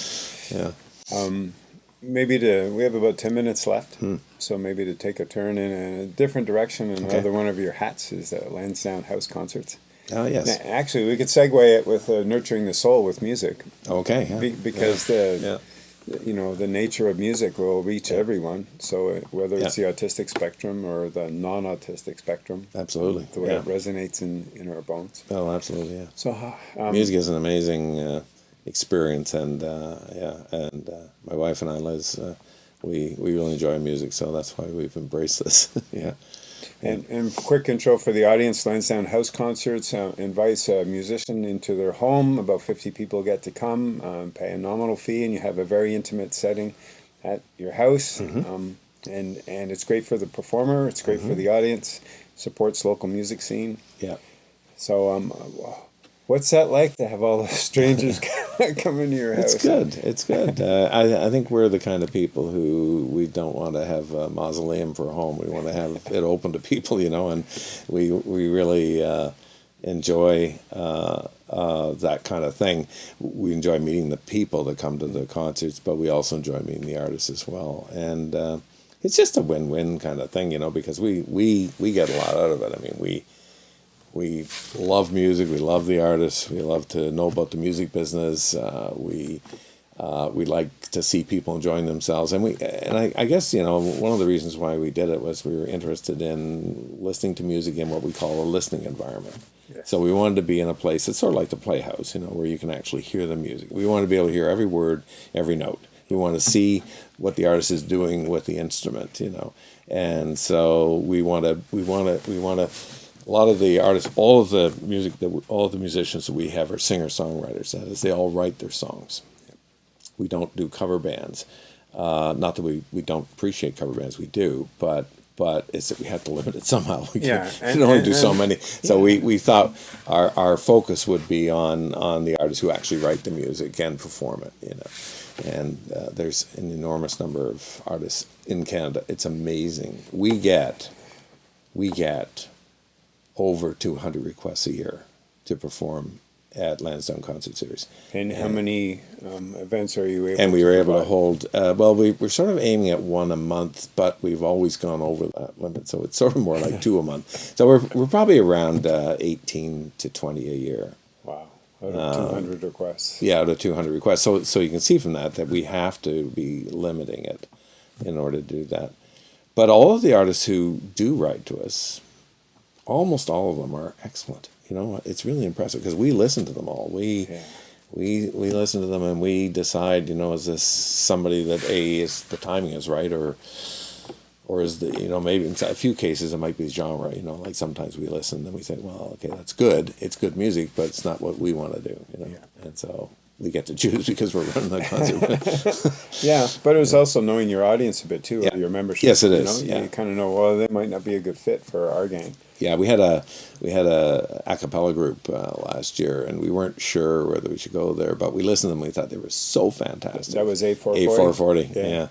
Yeah. Um, maybe to we have about 10 minutes left hmm. so maybe to take a turn in a different direction and okay. another one of your hats is the lansdowne house concerts oh yes now, actually we could segue it with uh, nurturing the soul with music okay yeah. Be, because yeah. the yeah you know the nature of music will reach everyone. So uh, whether it's yeah. the autistic spectrum or the non-autistic spectrum absolutely. the way yeah. it resonates in in our bones. Oh absolutely yeah. So um, music is an amazing uh, experience and uh, yeah and uh, my wife and i liz uh, we we really enjoy music so that's why we've embraced this. Yeah and, and quick intro for the audience, Lansdowne House Concerts uh, invites a musician into their home. About 50 people get to come, um, pay a nominal fee, and you have a very intimate setting at your house. Mm-hmm. Um, and, and it's great for the performer, it's great mm-hmm. for the audience, supports local music scene. Yeah. So um, What's that like to have all the strangers come into your house? It's good. It's good. Uh, I, I think we're the kind of people who we don't want to have a mausoleum for a home. We want to have it open to people, you know, and we we really uh, enjoy uh, uh, that kind of thing. We enjoy meeting the people that come to the concerts, but we also enjoy meeting the artists as well. And uh, it's just a win-win kind of thing, you know, because we we we get a lot out of it. I mean, we we love music. We love the artists. We love to know about the music business. Uh, we uh, we like to see people enjoying themselves, and we and I, I, guess you know one of the reasons why we did it was we were interested in listening to music in what we call a listening environment. Yes. So we wanted to be in a place that's sort of like the playhouse, you know, where you can actually hear the music. We want to be able to hear every word, every note. We want to see what the artist is doing with the instrument, you know, and so we want to we want to we want to a lot of the artists, all of the music that we, all of the musicians that we have are singer songwriters. That is, they all write their songs. We don't do cover bands. Uh, not that we, we don't appreciate cover bands, we do, but but it's that we have to limit it somehow. We yeah, can, and, only and, do so many. So yeah. we, we thought our, our focus would be on on the artists who actually write the music and perform it. You know, and uh, there's an enormous number of artists in Canada. It's amazing. We get we get over 200 requests a year to perform at Lansdowne Concert Series. And, and how many um, events are you able? And we were able to hold. Uh, well, we we're sort of aiming at one a month, but we've always gone over that limit, so it's sort of more like two a month. So we're we're probably around uh, eighteen to twenty a year. Wow. Out of um, 200 requests. Yeah, out of 200 requests. So, so you can see from that that we have to be limiting it in order to do that. But all of the artists who do write to us, almost all of them are excellent. You know, it's really impressive because we listen to them all. We yeah. we we listen to them and we decide. You know, is this somebody that a is the timing is right or or is the you know maybe in a few cases it might be genre. You know, like sometimes we listen and we say, well, okay, that's good. It's good music, but it's not what we want to do. You know, yeah. and so we get to choose because we're running the concert. yeah, but it was yeah. also knowing your audience a bit too, yeah. your membership. Yes, it is. You, know? yeah. you kind of know well they might not be a good fit for our gang yeah, we had a we had a a cappella group uh, last year, and we weren't sure whether we should go there, but we listened to them. We thought they were so fantastic. That was A four A four forty. Yeah,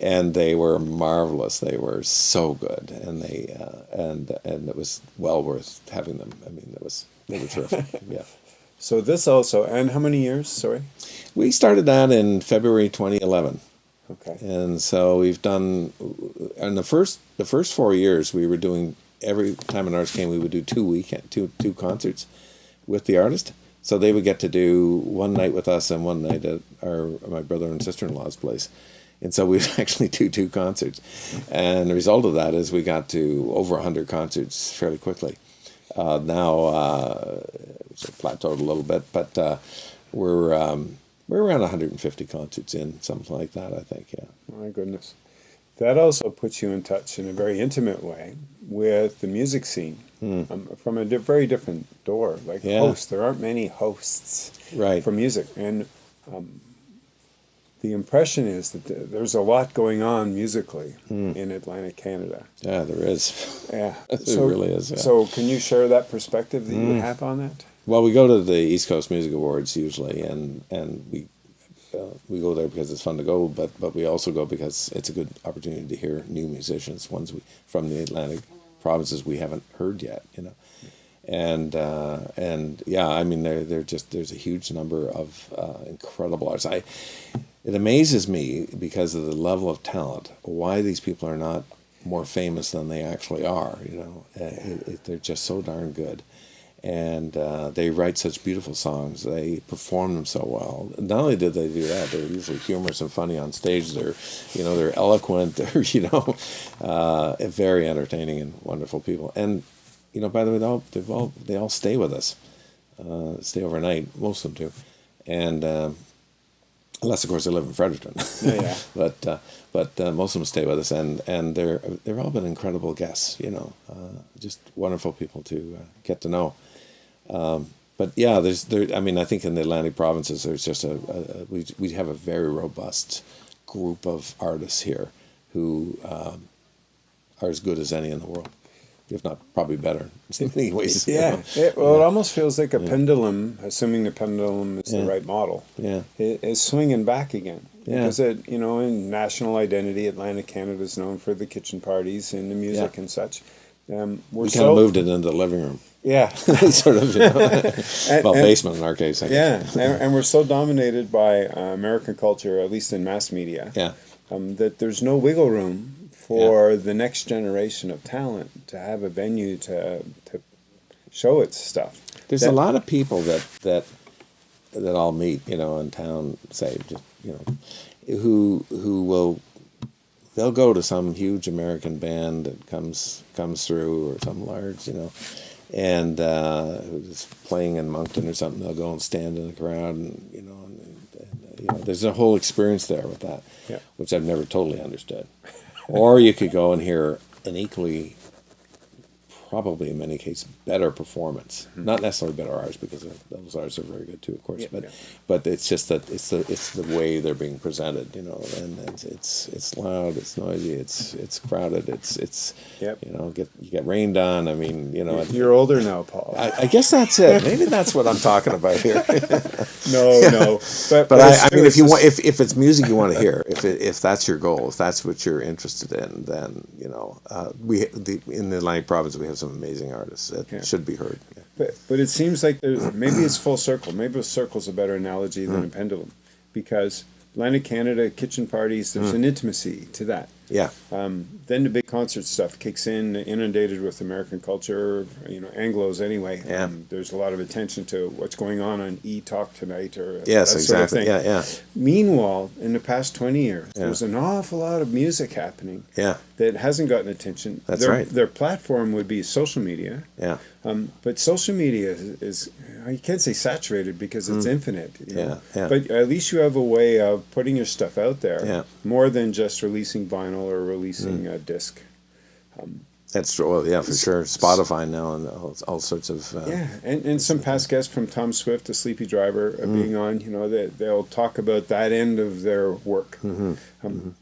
and they were marvelous. They were so good, and they uh, and and it was well worth having them. I mean, it was they were terrific. yeah. So this also, and how many years? Sorry. We started that in February 2011. Okay. And so we've done, in the first the first four years, we were doing every time an artist came, we would do two weekend two two concerts with the artist. So they would get to do one night with us and one night at our my brother and sister in law's place. And so we'd actually do two concerts. And the result of that is we got to over 100 concerts fairly quickly. Uh, now uh, it's plateaued a little bit, but uh, we're, um, we're around 150 concerts in, something like that, I think, yeah. My goodness. That also puts you in touch in a very intimate way with the music scene um, from a di- very different door. Like Hmm. Yeah. hosts, there aren't many hosts Right. for music, and um, the impression is that th- there's a lot going on musically Hmm. in Atlantic Canada. Yeah, there is. Yeah, It really is, yeah. So, can you share that perspective that you have on that? Well, we go to the East Coast Music Awards usually, and and we uh, we go there because it's fun to go, but but we also go because it's a good opportunity to hear new musicians, ones we from the Atlantic provinces we haven't heard yet, you know, and uh, and yeah, I mean they're they're just there's a huge number of uh, incredible artists. I it amazes me because of the level of talent why these people are not more famous than they actually are. You know, uh, it, it, they're just so darn good and uh, they write such beautiful songs. They perform them so well. Not only did they do that, they're usually humorous and funny on stage. They're, you know, they're eloquent. They're, you know, uh, very entertaining and wonderful people. And, you know, by the way, they all, they've all they all stay with us, uh, stay overnight. Most of them do, and. Um, Unless, of course, they live in Fredericton. Yeah, yeah. but uh, but uh, most of them stay with us, and, and they're they've all been incredible guests. You know, uh, just wonderful people to uh, get to know. Um, but yeah, there's there. I mean, I think in the Atlantic provinces, there's just a, a, a we we have a very robust group of artists here who um, are as good as any in the world, if not probably better in many ways. Yeah, it, well, it almost feels like a pendulum, assuming the pendulum is Yeah. the right model. Yeah. it is swinging back again. Yeah. Because it, you know, in national identity, Atlantic Canada is known for the kitchen parties and the music Yeah. and such. Um, we're We so kind of moved it into the living room, yeah, sort of. You know? And- well, and- basement in our case. I yeah, and, and we're so dominated by uh, American culture, at least in mass media, Yeah. um, that there's no wiggle room for the next generation of talent to have a venue to to show its stuff. There's That- a lot of people that that that I'll meet, you know, in town, say, just you know, who who will they'll go to some huge American band that comes comes through or some large, you know, and uh, who's playing in Moncton or something. They'll go and stand in the crowd, and you know, and, and, you know, there's a whole experience there with that, Yeah. which I've never totally understood. or you could go and hear an equally probably in many cases better performance. Not necessarily better artists because those artists are very good too, of course. Yeah, but yeah. but it's just that it's the it's the way they're being presented, you know, and it's it's, it's loud, it's noisy, it's it's crowded, it's it's Yep. you know get you get rained on. I mean, you know. You're older now, Paul. I, I guess that's it. Maybe that's what I'm talking about here. no, no, but But I, I mean, if it's you want, if, if it's music you want to hear, if it, if that's your goal, if that's what you're interested in, then you know, uh, we the, in the Atlantic province we have some amazing artists that Yeah. should be heard. But, but it seems like maybe it's full circle. Maybe a circle's a better analogy than Hmm. a pendulum, because Atlantic Canada kitchen parties, there's Hmm. an intimacy to that. Yeah, Then the big concert stuff kicks in, inundated with American culture, you know, Anglo's anyway. Yeah. Um, there's a lot of attention to what's going on on E Talk tonight or yes, that sort of exactly. thing. Yeah, yeah, Meanwhile, in the past 20 years, Yeah. there's an awful lot of music happening yeah, that hasn't gotten attention. That's their, right. Their platform would be social media. yeah, Um, but social media is, is you can't say saturated because it's infinite. you know. Mm. Yeah, yeah. But at least you have a way of putting your stuff out there Yeah. more than just releasing vinyl or releasing a disc. that's true. Well, yeah, for sure. Spotify now and all, all sorts of uh, Yeah, and, and some past guests from Tom Swift, the Sleepy Driver, uh, Mm. being on, you know, they, they'll talk about that end of their work. Mm-hmm. Um,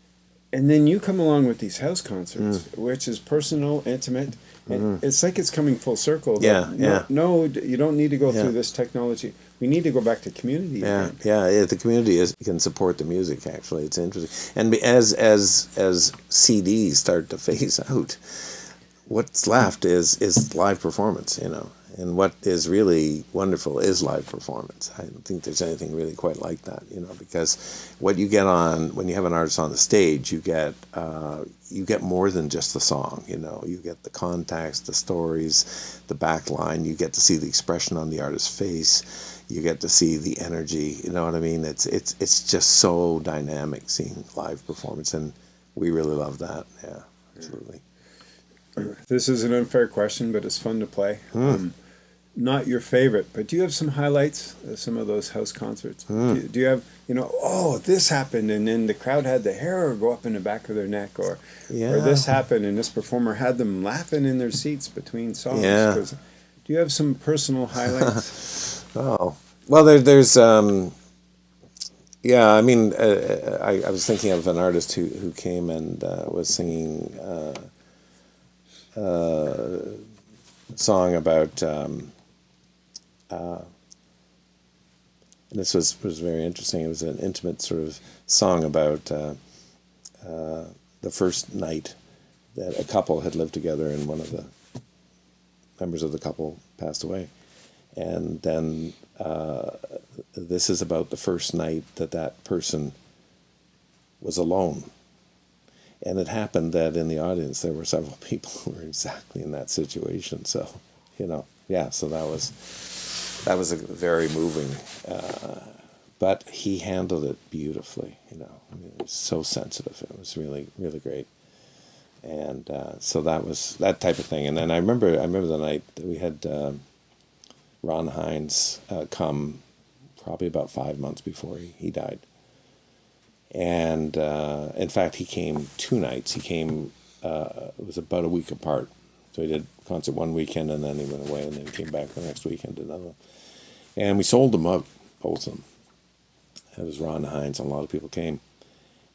And then you come along with these house concerts, Mm. which is personal, intimate. And It's like it's coming full circle. that Mm-hmm. Yeah, yeah. no, No, you don't need to go Yeah. through this technology. We need to go back to community. Yeah, again. yeah, yeah. The community is can support the music. Actually, it's interesting. And as as as CDs start to phase out, what's left is is live performance. You know, and what is really wonderful is live performance. I don't think there's anything really quite like that. You know, because what you get on when you have an artist on the stage, you get uh, you get more than just the song. You know, you get the context, the stories, the back line. You get to see the expression on the artist's face you get to see the energy you know what i mean it's it's it's just so dynamic seeing live performance and we really love that yeah absolutely This is an unfair question, but it's fun to play. Hmm. Um, not your favorite, but do you have some highlights of some of those house concerts? Hmm. Do, you, do you have, you know, oh, this happened, and then the crowd had the hair go up in the back of their neck, or, or this happened, and this performer had them laughing in their seats between songs. Yeah. Do you have some personal highlights? Oh well, there, there's um, yeah. I mean, uh, I, I was thinking of an artist who who came and uh, was singing uh, uh, a song about. Um, uh, and this was was very interesting. It was an intimate sort of song about uh, uh, the first night that a couple had lived together, and one of the members of the couple passed away and then uh, this is about the first night that that person was alone. And it happened that in the audience there were several people who were exactly in that situation. So, you know, yeah. So that was that was a very moving. Uh, but he handled it beautifully. You know, I mean, it was so sensitive. It was really, really great. And uh, so that was that type of thing. And then I remember, I remember the night that we had. Um, Ron Hynes uh, come probably about five months before he, he died. And uh, in fact, he came two nights. He came, uh, it was about a week apart. So he did concert one weekend and then he went away and then came back the next weekend, another. And we sold them up, both of them. It was Ron Hynes, and a lot of people came.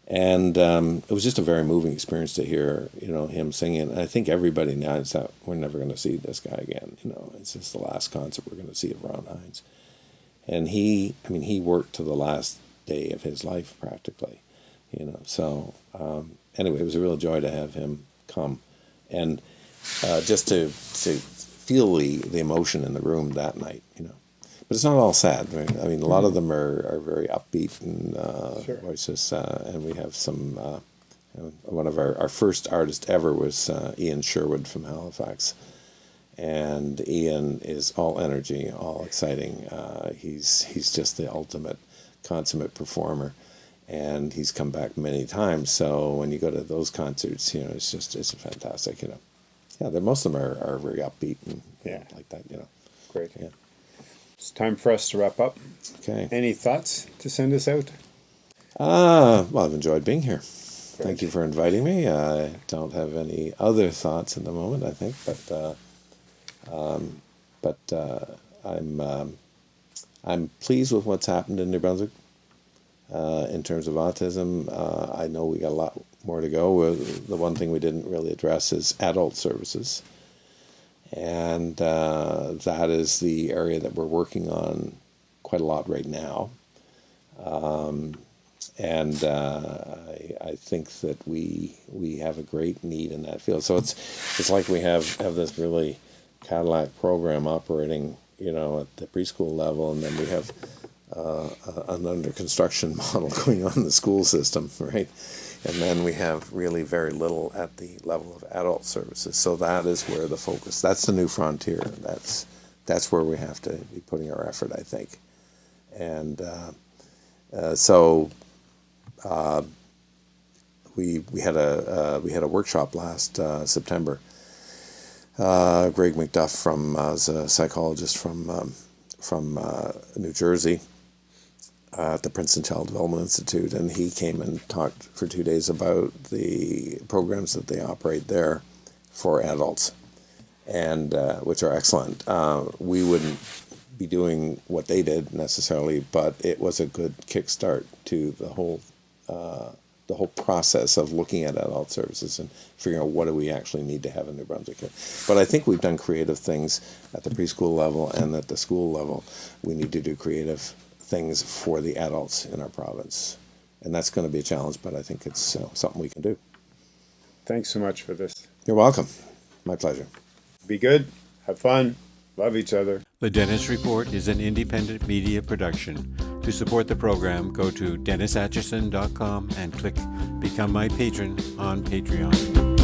And um, it was just a very moving experience to hear, you know, him singing. And I think everybody now is that we're never going to see this guy again. You know, it's just the last concert we're going to see of Ron Hynes. And he, I mean, he worked to the last day of his life practically, you know. So um, anyway, it was a real joy to have him come, and uh, just to to feel the the emotion in the room that night, you know. But it's not all sad. Right? I mean, a lot of them are, are very upbeat and uh, Sure. voices, uh, and we have some. Uh, one of our, our first artists ever was uh, Ian Sherwood from Halifax, and Ian is all energy, all exciting. Uh, he's he's just the ultimate consummate performer, and he's come back many times. So when you go to those concerts, you know, it's just it's fantastic. You know, yeah, most of them are, are very upbeat and Yeah. like that. You know, Great. Yeah. It's time for us to wrap up. okay. Any thoughts to send us out? Ah, well, I've enjoyed being here. Thank you for inviting me. I don't have any other thoughts at the moment, I think, but uh, um, but uh, I'm um, I'm pleased with what's happened in New Brunswick uh, in terms of autism. Uh, I know we got a lot more to go. Uh, The one thing we didn't really address is adult services, and uh, that is the area that we're working on quite a lot right now and uh, I, I think that we we have a great need in that field. So it's it's like we have have this really Cadillac program operating, you know, at the preschool level, and then we have uh, an under construction model going on in the school system, right? And then we have really very little at the level of adult services. So that is where the focus. That's the new frontier. That's that's where we have to be putting our effort, I think. And uh, uh, so we we had a uh, we had a workshop last uh, September. Uh, Greg MacDuff from uh, a psychologist from um, from uh, New Jersey at the Princeton Child Development Institute, and he came and talked for two days about the programs that they operate there for adults, and uh, which are excellent. Uh, we wouldn't be doing what they did necessarily, but it was a good kickstart to the whole uh, the whole process of looking at adult services and figuring out what do we actually need to have in New Brunswick. But I think we've done creative things at the preschool level and at the school level. We need to do creative things for the adults in our province, and that's going to be a challenge. But I think it's uh, something we can do. Thanks so much for this. You're welcome. My pleasure. Be good, have fun, love each other. The Dennis Report is an independent media production. To support the program, go to dennisatchison.com and click Become My Patron on Patreon.